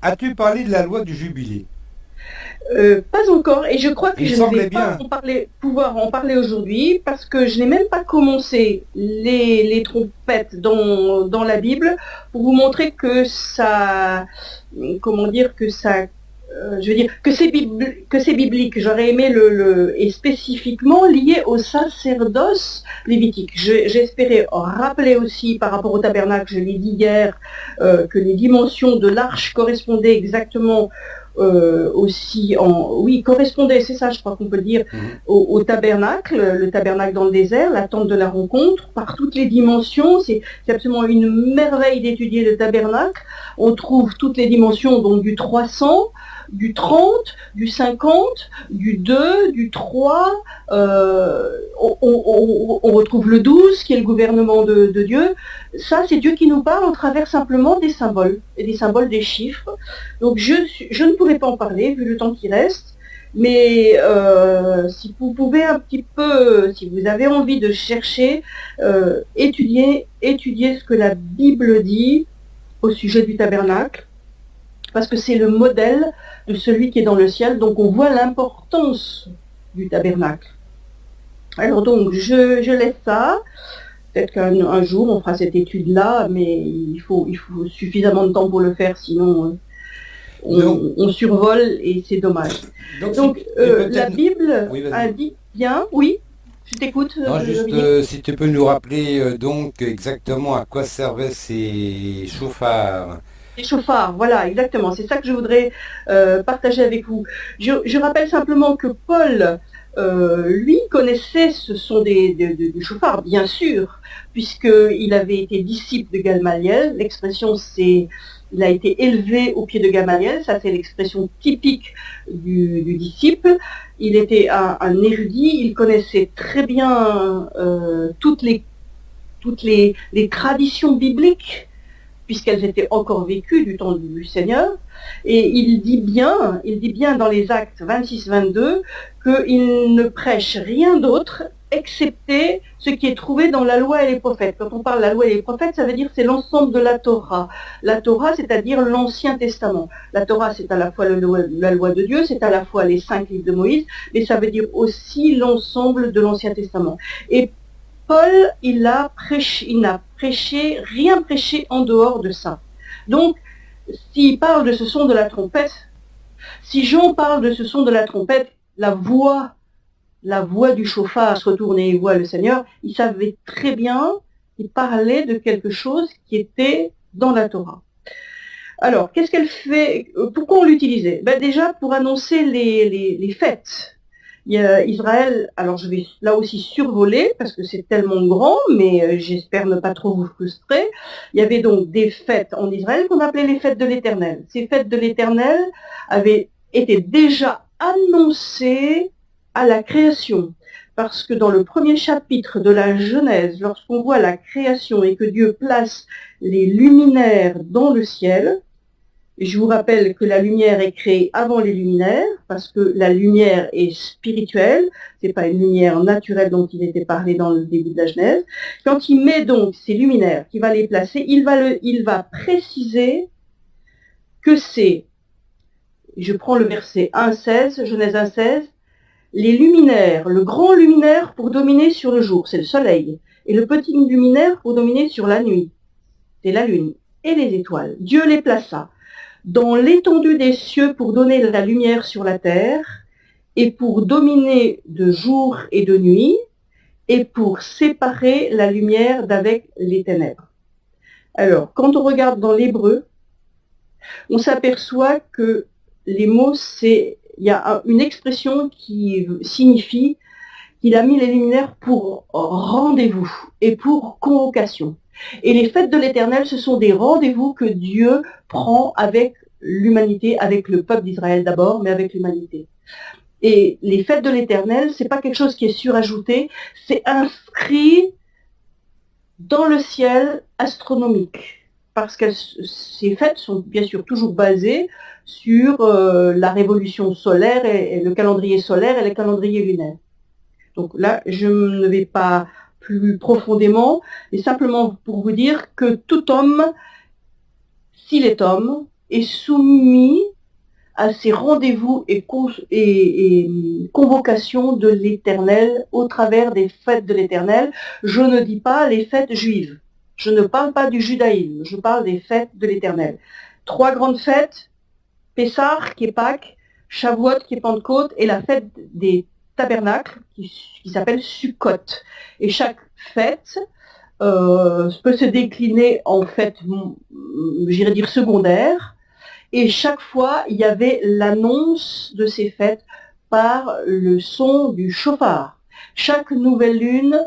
as-tu parlé de la loi du jubilé? Euh, pas encore, et je crois que je ne vais pas en parler, pouvoir en parler aujourd'hui parce que je n'ai même pas commencé les, trompettes dans, dans, la Bible pour vous montrer que ça, comment dire, que ça, euh, je veux dire, que c'est biblique. J'aurais aimé le, et spécifiquement lié au sacerdoce lévitique. J'espérais rappeler aussi par rapport au tabernacle, je l'ai dit hier, euh, que les dimensions de l'arche correspondaient exactement euh, aussi en oui correspondait, c'est ça je crois qu'on peut dire, mhm. au, tabernacle, le tabernacle dans le désert, la tente de la rencontre, par toutes les dimensions, c'est absolument une merveille d'étudier le tabernacle. On trouve toutes les dimensions donc du 300 du 30, du 50, du 2, du 3. Euh, on, retrouve le 12 qui est le gouvernement de, Dieu. Ça, c'est Dieu qui nous parle au travers simplement des symboles et des symboles des chiffres. Donc je, ne pourrais pas en parler vu le temps qui reste. Mais euh, si vous pouvez un petit peu, si vous avez envie de chercher, euh, étudier, étudier ce que la Bible dit au sujet du tabernacle, parce que c'est le modèle de celui qui est dans le ciel, donc on voit l'importance du tabernacle. Alors donc, je, laisse ça. Peut-être qu'un jour, on fera cette étude-là, mais il faut, il faut suffisamment de temps pour le faire, sinon euh, on, survole et c'est dommage. Donc, euh, la Bible indique bien, oui, je t'écoute. Non, juste euh, si tu peux nous rappeler donc exactement à quoi servaient ces chauffards les chauffards, voilà, exactement. C'est ça que je voudrais euh, partager avec vous. Je, rappelle simplement que Paul, euh, lui, connaissait ce sont des, chauffards, bien sûr, puisqu'il avait été disciple de Gamaliel. L'expression, c'est il a été élevé au pied de Gamaliel, ça c'est l'expression typique du, disciple. Il était un, érudit, il connaissait très bien euh, toutes les traditions bibliques puisqu'elles étaient encore vécues du temps du Seigneur. Et il dit bien, il dit bien dans les actes 26-22 qu'il ne prêche rien d'autre excepté ce qui est trouvé dans la loi et les prophètes. Quand on parle de la loi et les prophètes, ça veut dire c'est l'ensemble de la Torah. La Torah, c'est-à-dire l'Ancien Testament. La Torah, c'est à la fois la loi de Dieu, c'est à la fois les cinq livres de Moïse, mais ça veut dire aussi l'ensemble de l'Ancien Testament. Paul, il n'a prêché, rien prêché en dehors de ça. Donc, s'il parle de ce son de la trompette, si Jean parle de ce son de la trompette, la voix, la voix du chauffard se retourne et voit le Seigneur, il savait très bien qu'il parlait de quelque chose qui était dans la Torah. Alors, qu'est-ce qu'elle fait? Pourquoi on l'utilisait? Ben Déjà pour annoncer les fêtes. Israël, alors je vais là aussi survoler parce que c'est tellement grand, mais euh, j'espère ne pas trop vous frustrer. Il y avait donc des fêtes en Israël qu'on appelait les fêtes de l'Éternel. Ces fêtes de l'Éternel avaient été déjà annoncées à la création. Parce que dans le premier chapitre de la Genèse, lorsqu'on voit la création et que Dieu place les luminaires dans le ciel, je vous rappelle que la lumière est créée avant les luminaires, parce que la lumière est spirituelle, c'est pas une lumière naturelle dont il était parlé dans le début de la Genèse. Quand il met donc ces luminaires, qu'il va les placer, il va, il va préciser que c'est, je prends le verset 1.16, Genèse 1.16, les luminaires, le grand luminaire pour dominer sur le jour, c'est le soleil, et le petit luminaire pour dominer sur la nuit, c'est la lune, et les étoiles. Dieu les plaça dans l'étendue des cieux pour donner la lumière sur la terre, et pour dominer de jour et de nuit, et pour séparer la lumière d'avec les ténèbres. Alors, quand on regarde dans l'hébreu, on s'aperçoit que les mots, c'est, il y a une expression qui signifie qu'il a mis les luminaires pour rendez-vous et pour convocation. Et les fêtes de l'éternel, ce sont des rendez-vous que Dieu prend avec l'humanité, avec le peuple d'Israël d'abord, mais avec l'humanité. Et les fêtes de l'éternel, c'est pas quelque chose qui est surajouté, c'est inscrit dans le ciel astronomique. Parce que ces fêtes sont bien sûr toujours basées sur euh, la révolution solaire et, le calendrier solaire et le calendrier lunaire. Donc là, je ne vais pas plus profondément, mais simplement pour vous dire que tout homme, s'il est homme, est soumis à ces rendez-vous et, convocations de l'Éternel au travers des fêtes de l'Éternel. Je ne dis pas les fêtes juives. Je ne parle pas du judaïsme. Je parle des fêtes de l'Éternel. Trois grandes fêtes. Pessah, qui est Pâques, Shavuot, qui est Pentecôte, et la fête des tabernacle qui, s'appelle Sukkot. Et chaque fête euh, peut se décliner en fête, j'irais dire secondaire, et chaque fois, il y avait l'annonce de ces fêtes par le son du chauffard. Chaque nouvelle lune,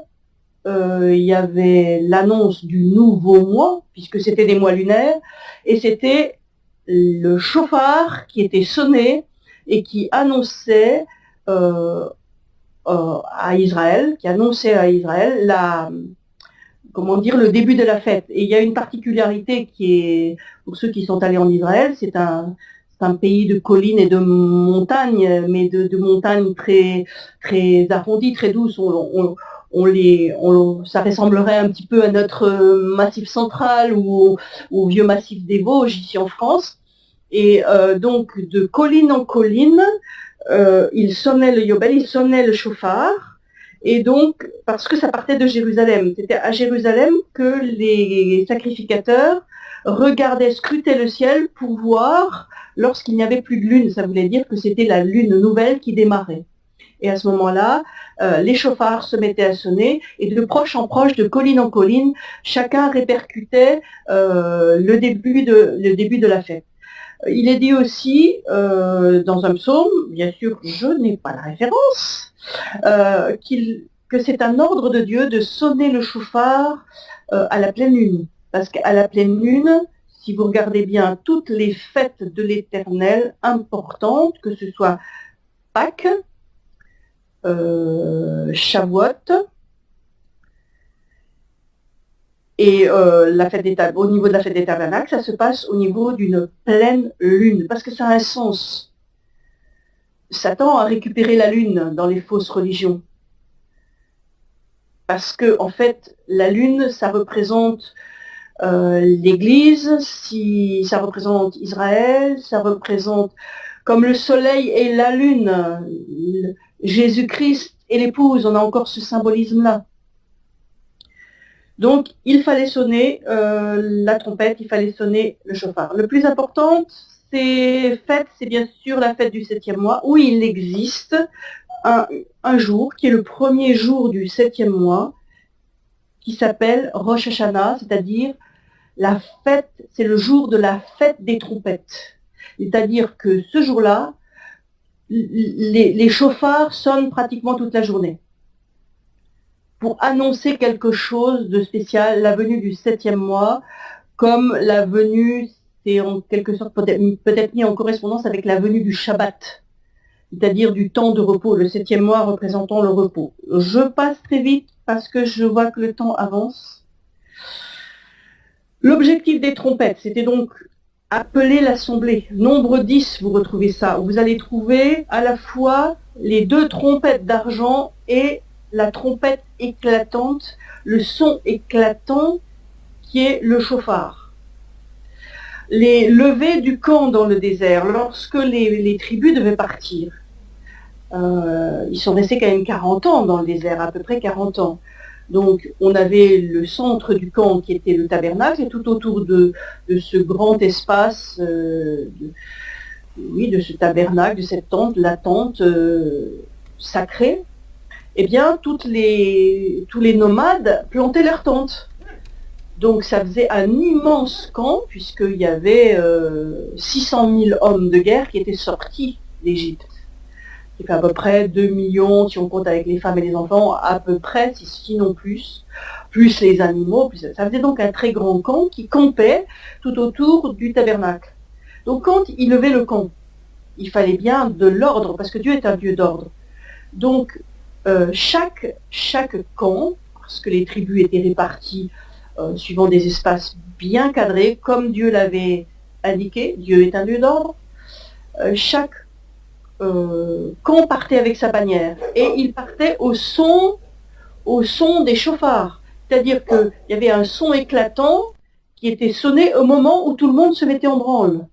euh, il y avait l'annonce du nouveau mois, puisque c'était des mois lunaires, et c'était le chauffard qui était sonné et qui annonçait euh, euh, à Israël, qui annonçait à Israël la, comment dire, le début de la fête. Et il y a une particularité qui est, pour ceux qui sont allés en Israël, c'est un, un pays de collines et de montagnes, mais de, montagnes très, très arrondies, très douces. On, les, ça ressemblerait un petit peu à notre massif central ou au, vieux massif des Vosges ici en France. Et euh, donc de colline en colline, euh, il sonnait le yobel, il sonnait le chauffard. Et donc, parce que ça partait de Jérusalem, c'était à Jérusalem que les sacrificateurs regardaient, scrutaient le ciel pour voir lorsqu'il n'y avait plus de lune. Ça voulait dire que c'était la lune nouvelle qui démarrait. Et à ce moment-là, euh, les chauffards se mettaient à sonner et de proche en proche, de colline en colline, chacun répercutait euh, le, début de, le début de la fête. Il est dit aussi euh, dans un psaume, bien sûr je n'ai pas la référence, que c'est un ordre de Dieu de sonner le chauffard à la pleine lune. Parce qu'à la pleine lune, si vous regardez bien toutes les fêtes de l'éternel importantes, que ce soit Pâques, euh, Shavuot, et euh, la fête des, au niveau de la fête des tabernacles, ça se passe au niveau d'une pleine lune, parce que ça a un sens. Satan a récupéré la lune dans les fausses religions. Parce que, en fait, la lune, ça représente euh, l'Église, si ça représente Israël, ça représente comme le soleil et la lune, Jésus-Christ et l'épouse, on a encore ce symbolisme-là. Donc, il fallait sonner euh, la trompette, il fallait sonner le chauffard. Le plus important, c'est fête, c'est bien sûr la fête du septième mois, où il existe un, un, jour, qui est le premier jour du septième mois, qui s'appelle Rosh Hashanah, c'est-à-dire la fête, c'est le jour de la fête des trompettes. C'est-à-dire que ce jour-là, les, chauffards sonnent pratiquement toute la journée pour annoncer quelque chose de spécial, la venue du septième mois, comme la venue, c'est en quelque sorte peut-être mis en correspondance avec la venue du Shabbat, c'est-à-dire du temps de repos, le septième mois représentant le repos. Je passe très vite parce que je vois que le temps avance. L'objectif des trompettes, c'était donc appeler l'assemblée. Nombre 10, vous retrouvez ça. Vous allez trouver à la fois les deux trompettes d'argent et la trompette éclatante, le son éclatant qui est le chauffard. Les levées du camp dans le désert, lorsque les, tribus devaient partir, euh, ils sont restés quand même 40 ans dans le désert, à peu près 40 ans. Donc on avait le centre du camp qui était le tabernacle et tout autour de, ce grand espace, euh, de, oui, de ce tabernacle, de cette tente, la tente euh, sacrée, eh bien les, tous les nomades plantaient leurs tentes. Donc ça faisait un immense camp puisqu'il y avait 600 euh, 000 hommes de guerre qui étaient sortis d'Égypte fait à peu près 2 millions, si on compte avec les femmes et les enfants, à peu près, sinon plus, plus les animaux. ça faisait donc un très grand camp qui campait tout autour du tabernacle. Donc quand il levait le camp, il fallait bien de l'ordre, parce que Dieu est un Dieu d'ordre. Donc euh, chaque, chaque camp, parce que les tribus étaient réparties euh, suivant des espaces bien cadrés, comme Dieu l'avait indiqué, Dieu est un Dieu d'ordre, euh, chaque quand partait avec sa bannière. Et il partait au son, au son des chauffards. C'est-à-dire qu'il y avait un son éclatant qui était sonné au moment où tout le monde se mettait en branle.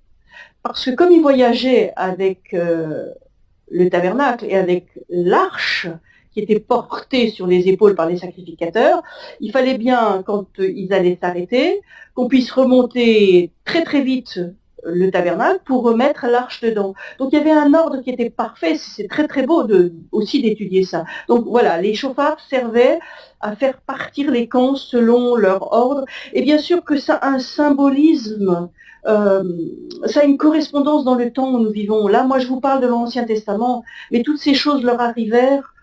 Parce que comme il voyageait avec le tabernacle et avec l'arche qui était portée sur les épaules par les sacrificateurs, il fallait bien, quand ils allaient s'arrêter, qu'on puisse remonter très très vite le tabernacle pour remettre l'arche dedans. Donc il y avait un ordre qui était parfait, c'est très très beau aussi d'étudier ça. Donc voilà, les chauffards servaient à faire partir les camps selon leur ordre. Et bien sûr que ça a un symbolisme, euh, ça a une correspondance dans le temps où nous vivons. Là, moi je vous parle de l'Ancien Testament, mais toutes ces choses leur arrivèrent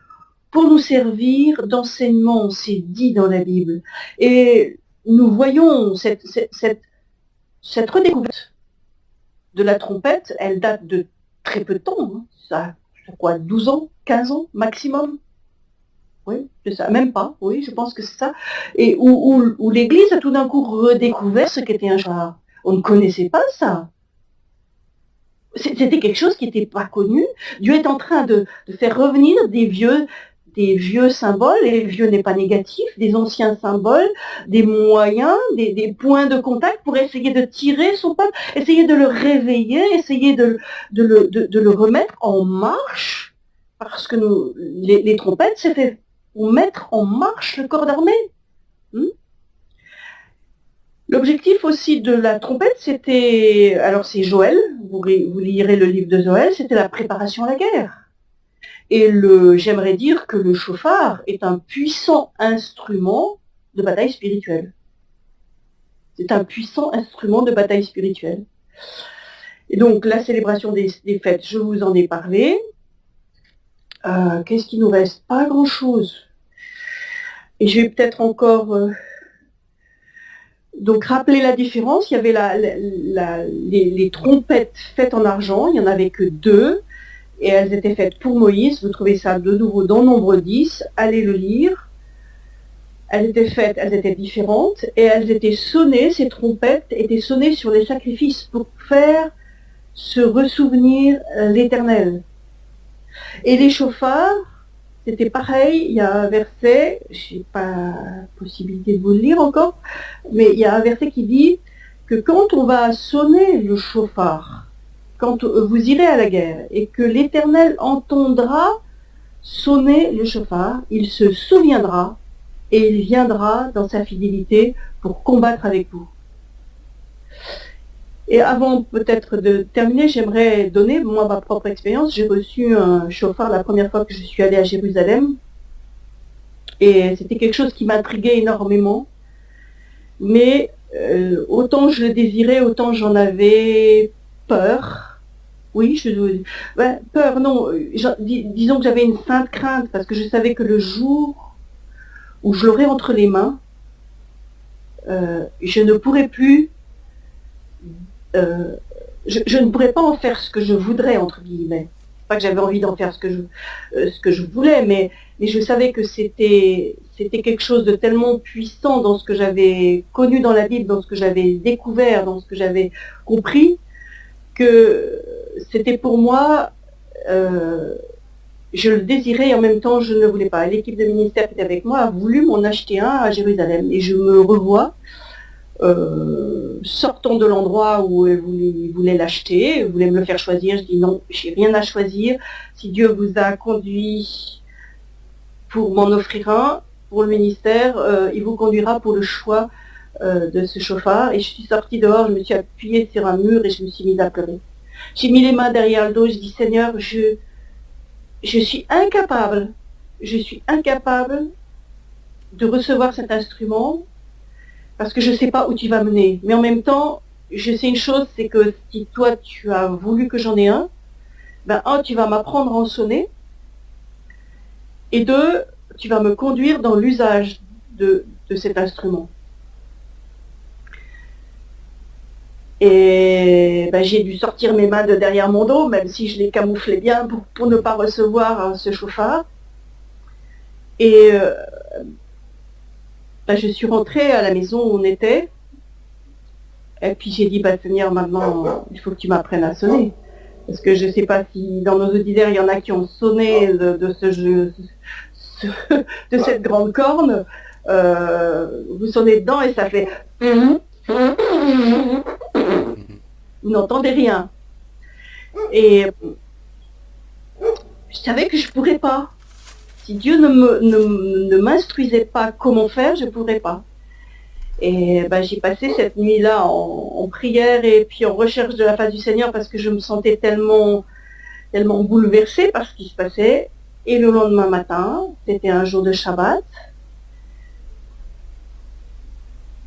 pour nous servir d'enseignement, c'est dit dans la Bible. Et nous voyons cette, cette, cette redécouverte de la trompette, elle date de très peu de temps. Hein. Ça, quoi, 12 ans, 15 ans maximum oui, c'est ça, même pas, oui, je pense que c'est ça. Et où, l'Église a tout d'un coup redécouvert ce qu'était un genre. On ne connaissait pas ça. C'était quelque chose qui n'était pas connu. Dieu est en train de, faire revenir des vieux, des vieux symboles, et vieux n'est pas négatif, des anciens symboles, des moyens, des, points de contact pour essayer de tirer son peuple, essayer de le réveiller, essayer de, le, remettre en marche, parce que nous, les, les trompettes, c'était pour mettre en marche le corps d'armée. Hmm? L'objectif aussi de la trompette, c'était, alors c'est Joël, vous, vous, lirez le livre de Joël, c'était la préparation à la guerre. Et j'aimerais dire que le chauffard est un puissant instrument de bataille spirituelle. C'est un puissant instrument de bataille spirituelle. Et donc la célébration des fêtes, je vous en ai parlé. Euh, qu'est-ce qui nous reste? Pas grand-chose. Et je vais peut-être encore euh, donc rappeler la différence. Il y avait les, trompettes faites en argent, il n'y en avait que deux, et elles étaient faites pour Moïse. Vous trouvez ça de nouveau dans Nombre 10, allez le lire. Elles étaient faites, elles étaient différentes, et elles étaient sonnées, ces trompettes étaient sonnées sur les sacrifices pour faire se ressouvenir l'éternel. Et les chauffards, c'était pareil, il y a un verset, je n'ai pas possibilité de vous le lire encore, mais il y a un verset qui dit que quand on va sonner le chauffard, quand vous irez à la guerre et que l'Éternel entendra sonner le chauffard, il se souviendra et il viendra dans sa fidélité pour combattre avec vous. Et avant peut-être de terminer, j'aimerais donner, moi, ma propre expérience. J'ai reçu un chauffard la première fois que je suis allée à Jérusalem. Et c'était quelque chose qui m'intriguait énormément. Mais euh, autant je le désirais, autant j'en avais peur. Oui, je, peur, non. disons que j'avais une sainte crainte parce que je savais que le jour où je l'aurais entre les mains, euh, je ne pourrais plus euh, je, ne pourrais pas en faire ce que je voudrais, entre guillemets. Pas que j'avais envie d'en faire ce que je, euh, voulais, mais, je savais que c'était quelque chose de tellement puissant dans ce que j'avais connu dans la Bible, dans ce que j'avais découvert, dans ce que j'avais compris, que c'était pour moi, euh, je le désirais et en même temps je ne voulais pas. L'équipe de ministère qui était avec moi a voulu m'en acheter un à Jérusalem et je me revois euh, sortant de l'endroit où vous voulez l'acheter, voulez me le faire choisir, je dis non, j'ai rien à choisir. Si Dieu vous a conduit pour m'en offrir un, pour le ministère, euh, il vous conduira pour le choix de ce chauffard. Et je suis sortie dehors, je me suis appuyée sur un mur et je me suis mise à pleurer. J'ai mis les mains derrière le dos, je dis Seigneur, je, je suis incapable, je suis incapable de recevoir cet instrument parce que je ne sais pas où tu vas mener. Mais en même temps, je sais une chose, c'est que si toi tu as voulu que j'en ai un, ben un, tu vas m'apprendre à en sonner, et deux, tu vas me conduire dans l'usage de, cet instrument. Et ben, j'ai dû sortir mes mains de derrière mon dos, même si je les camouflais bien pour, ne pas recevoir hein, ce chauffard. Et euh, bah, je suis rentrée à la maison où on était. Et puis j'ai dit, bah, Seigneur, maintenant, il faut que tu m'apprennes à sonner. Parce que je ne sais pas si dans nos auditeurs, il y en a qui ont sonné de, ce jeu, *laughs* de cette grande corne. Euh, vous sonnez dedans et ça fait... Vous n'entendez rien. Et je savais que je ne pourrais pas. Si Dieu ne m'instruisait pas comment faire, je ne pourrais pas. Et ben, j'ai passé cette nuit-là en, prière et puis en recherche de la face du Seigneur parce que je me sentais tellement, tellement bouleversée par ce qui se passait. Et le lendemain matin, c'était un jour de Shabbat,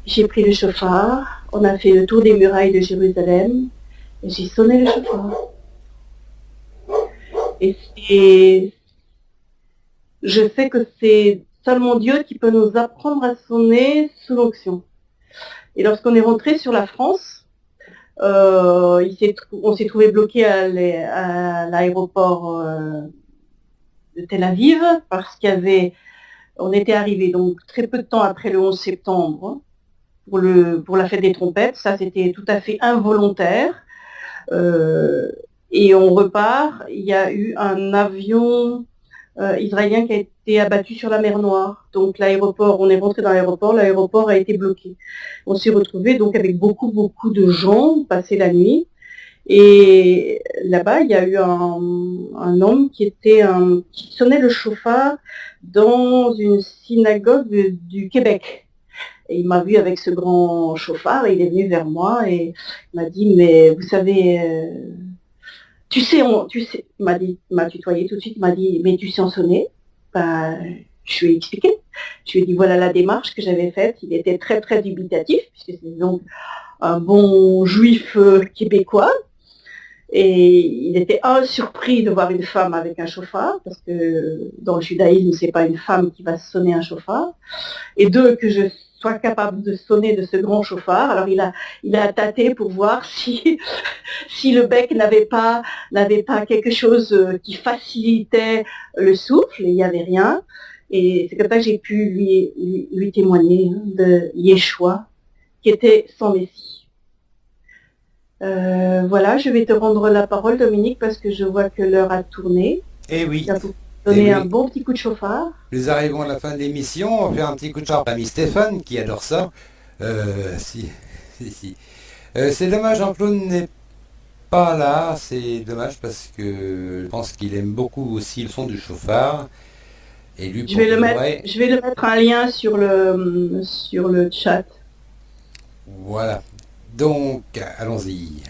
j'ai pris le chauffard, on a fait le tour des murailles de Jérusalem j'ai sonné le chauffard. Et je sais que c'est seulement Dieu qui peut nous apprendre à sonner sous l'onction. Et lorsqu'on est rentré sur la France, Euh, on s'est trouvé bloqué à l'aéroport euh, de Tel Aviv parce qu'il y avait, on était arrivé donc très peu de temps après le 11 septembre pour, le, pour la fête des trompettes. Ça, c'était tout à fait involontaire. Euh, et on repart. Il y a eu un avion israélien qui a été abattu sur la mer Noire. Donc l'aéroport, on est rentré dans l'aéroport, l'aéroport a été bloqué. On s'est retrouvé donc avec beaucoup beaucoup de gens passer la nuit. Et là-bas, il y a eu un, homme qui était un, qui sonnait le chauffard dans une synagogue du Québec. Et il m'a vu avec ce grand chauffard, et il est venu vers moi et m'a dit, mais vous savez, euh, tu sais, on, tu sais, m'a dit, m'a tutoyé tout de suite, il m'a dit, mais tu sais en sonner ben, Je lui ai expliqué. Je lui ai dit, voilà la démarche que j'avais faite. Il était très, très dubitatif, puisque c'est donc un bon juif euh, québécois. Et il était un surpris de voir une femme avec un chauffard, parce que dans le judaïsme, c'est pas une femme qui va sonner un chauffard. Et deux, que je sois capable de sonner de ce grand chauffard. Alors il a, il a tâté pour voir si, *laughs* si le bec n'avait pas, n'avait pas quelque chose euh, qui facilitait le souffle, il n'y avait rien. Et c'est comme ça que j'ai pu lui, lui, témoigner hein, de Yeshua, qui était sans Messie. Euh, voilà, je vais te rendre la parole, Dominique, parce que je vois que l'heure a tourné. Eh oui. Donner eh un bon petit coup de chauffard. Nous arrivons à la fin de l'émission. On fait un petit coup de chauffard à l'ami Stéphane, qui adore ça. Euh, si, si, si. Euh, c'est dommage, Jean-Claude n'est pas là. C'est dommage parce que je pense qu'il aime beaucoup aussi le son du chauffard. Et lui, je, vais le mettre, je vais le mettre un lien sur le, sur le chat. Voilà. Donc, allons-y.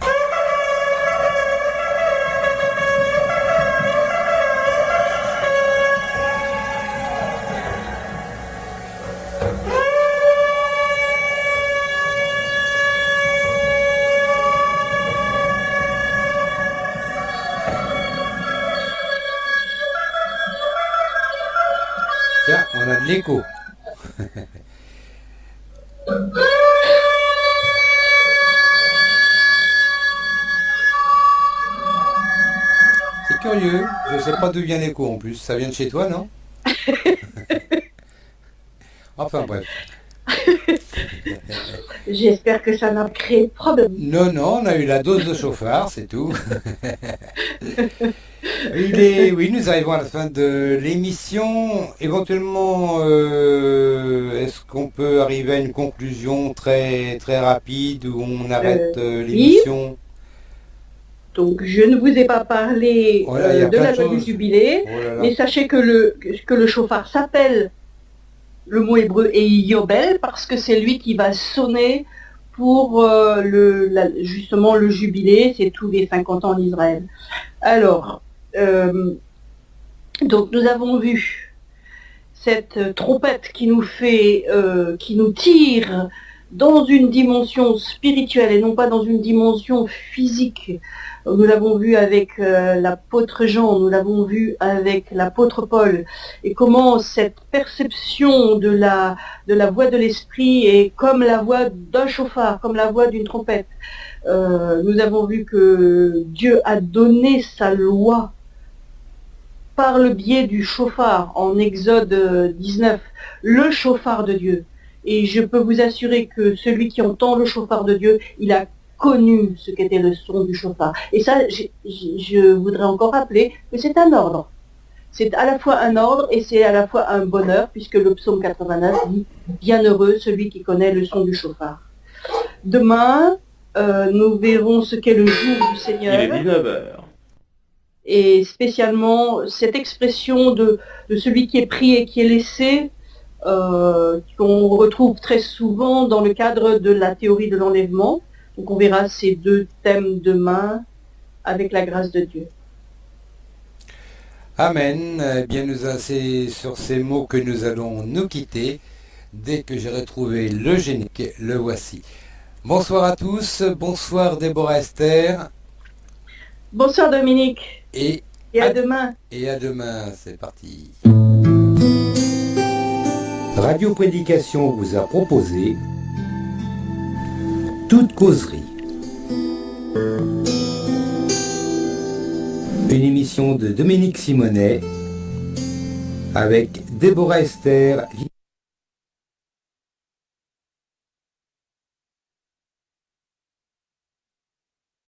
L'écho. *laughs* curieux. Je sais pas d'où vient l'écho en plus. Ça vient de chez toi, non? *laughs* Enfin bref. *laughs* J'espère que ça n'a créé de problème. Non, non, on a eu la dose de chauffard, c'est tout. *laughs* Il est, oui, nous arrivons à la fin de l'émission. Éventuellement, euh, est-ce qu'on peut arriver à une conclusion très très rapide où on arrête euh, l'émission? Donc, je ne vous ai pas parlé oh euh, de la loi du jubilé, oh mais sachez que le, que le chauffard s'appelle, le mot hébreu est Yobel, parce que c'est lui qui va sonner pour euh, le, justement le jubilé, c'est tous les 50 ans en Israël. Alors, euh, donc nous avons vu cette trompette qui nous fait, qui nous tire dans une dimension spirituelle et non pas dans une dimension physique nous l'avons vu avec euh, l'apôtre Jean, nous l'avons vu avec l'apôtre Paul, et comment cette perception de la, voix de l'esprit est comme la voix d'un chauffard, comme la voix d'une trompette. Euh, nous avons vu que Dieu a donné sa loi par le biais du chauffard en Exode 19, le chauffard de Dieu. Et je peux vous assurer que celui qui entend le chauffard de Dieu, il a connu ce qu'était le son du chauffard. Et ça, je, voudrais encore rappeler que c'est un ordre. C'est à la fois un ordre et c'est à la fois un bonheur, puisque le psaume 89 dit « Bienheureux celui qui connaît le son du chauffard ». Demain, euh, nous verrons ce qu'est le jour du Seigneur. Il est 19h. Et spécialement, cette expression de, celui qui est pris et qui est laissé, euh, qu'on retrouve très souvent dans le cadre de la théorie de l'enlèvement, donc on verra ces deux thèmes demain avec la grâce de Dieu. Amen. Eh bien, nous c'est sur ces mots que nous allons nous quitter. Dès que j'ai retrouvé le génique, le voici. Bonsoir à tous. Bonsoir Déborah Esther. Bonsoir Dominique. Et, et à demain. Et à demain, c'est parti. Radio Prédication vous a proposé toute causerie. Une émission de Dominique Simonet avec Déborah Esther,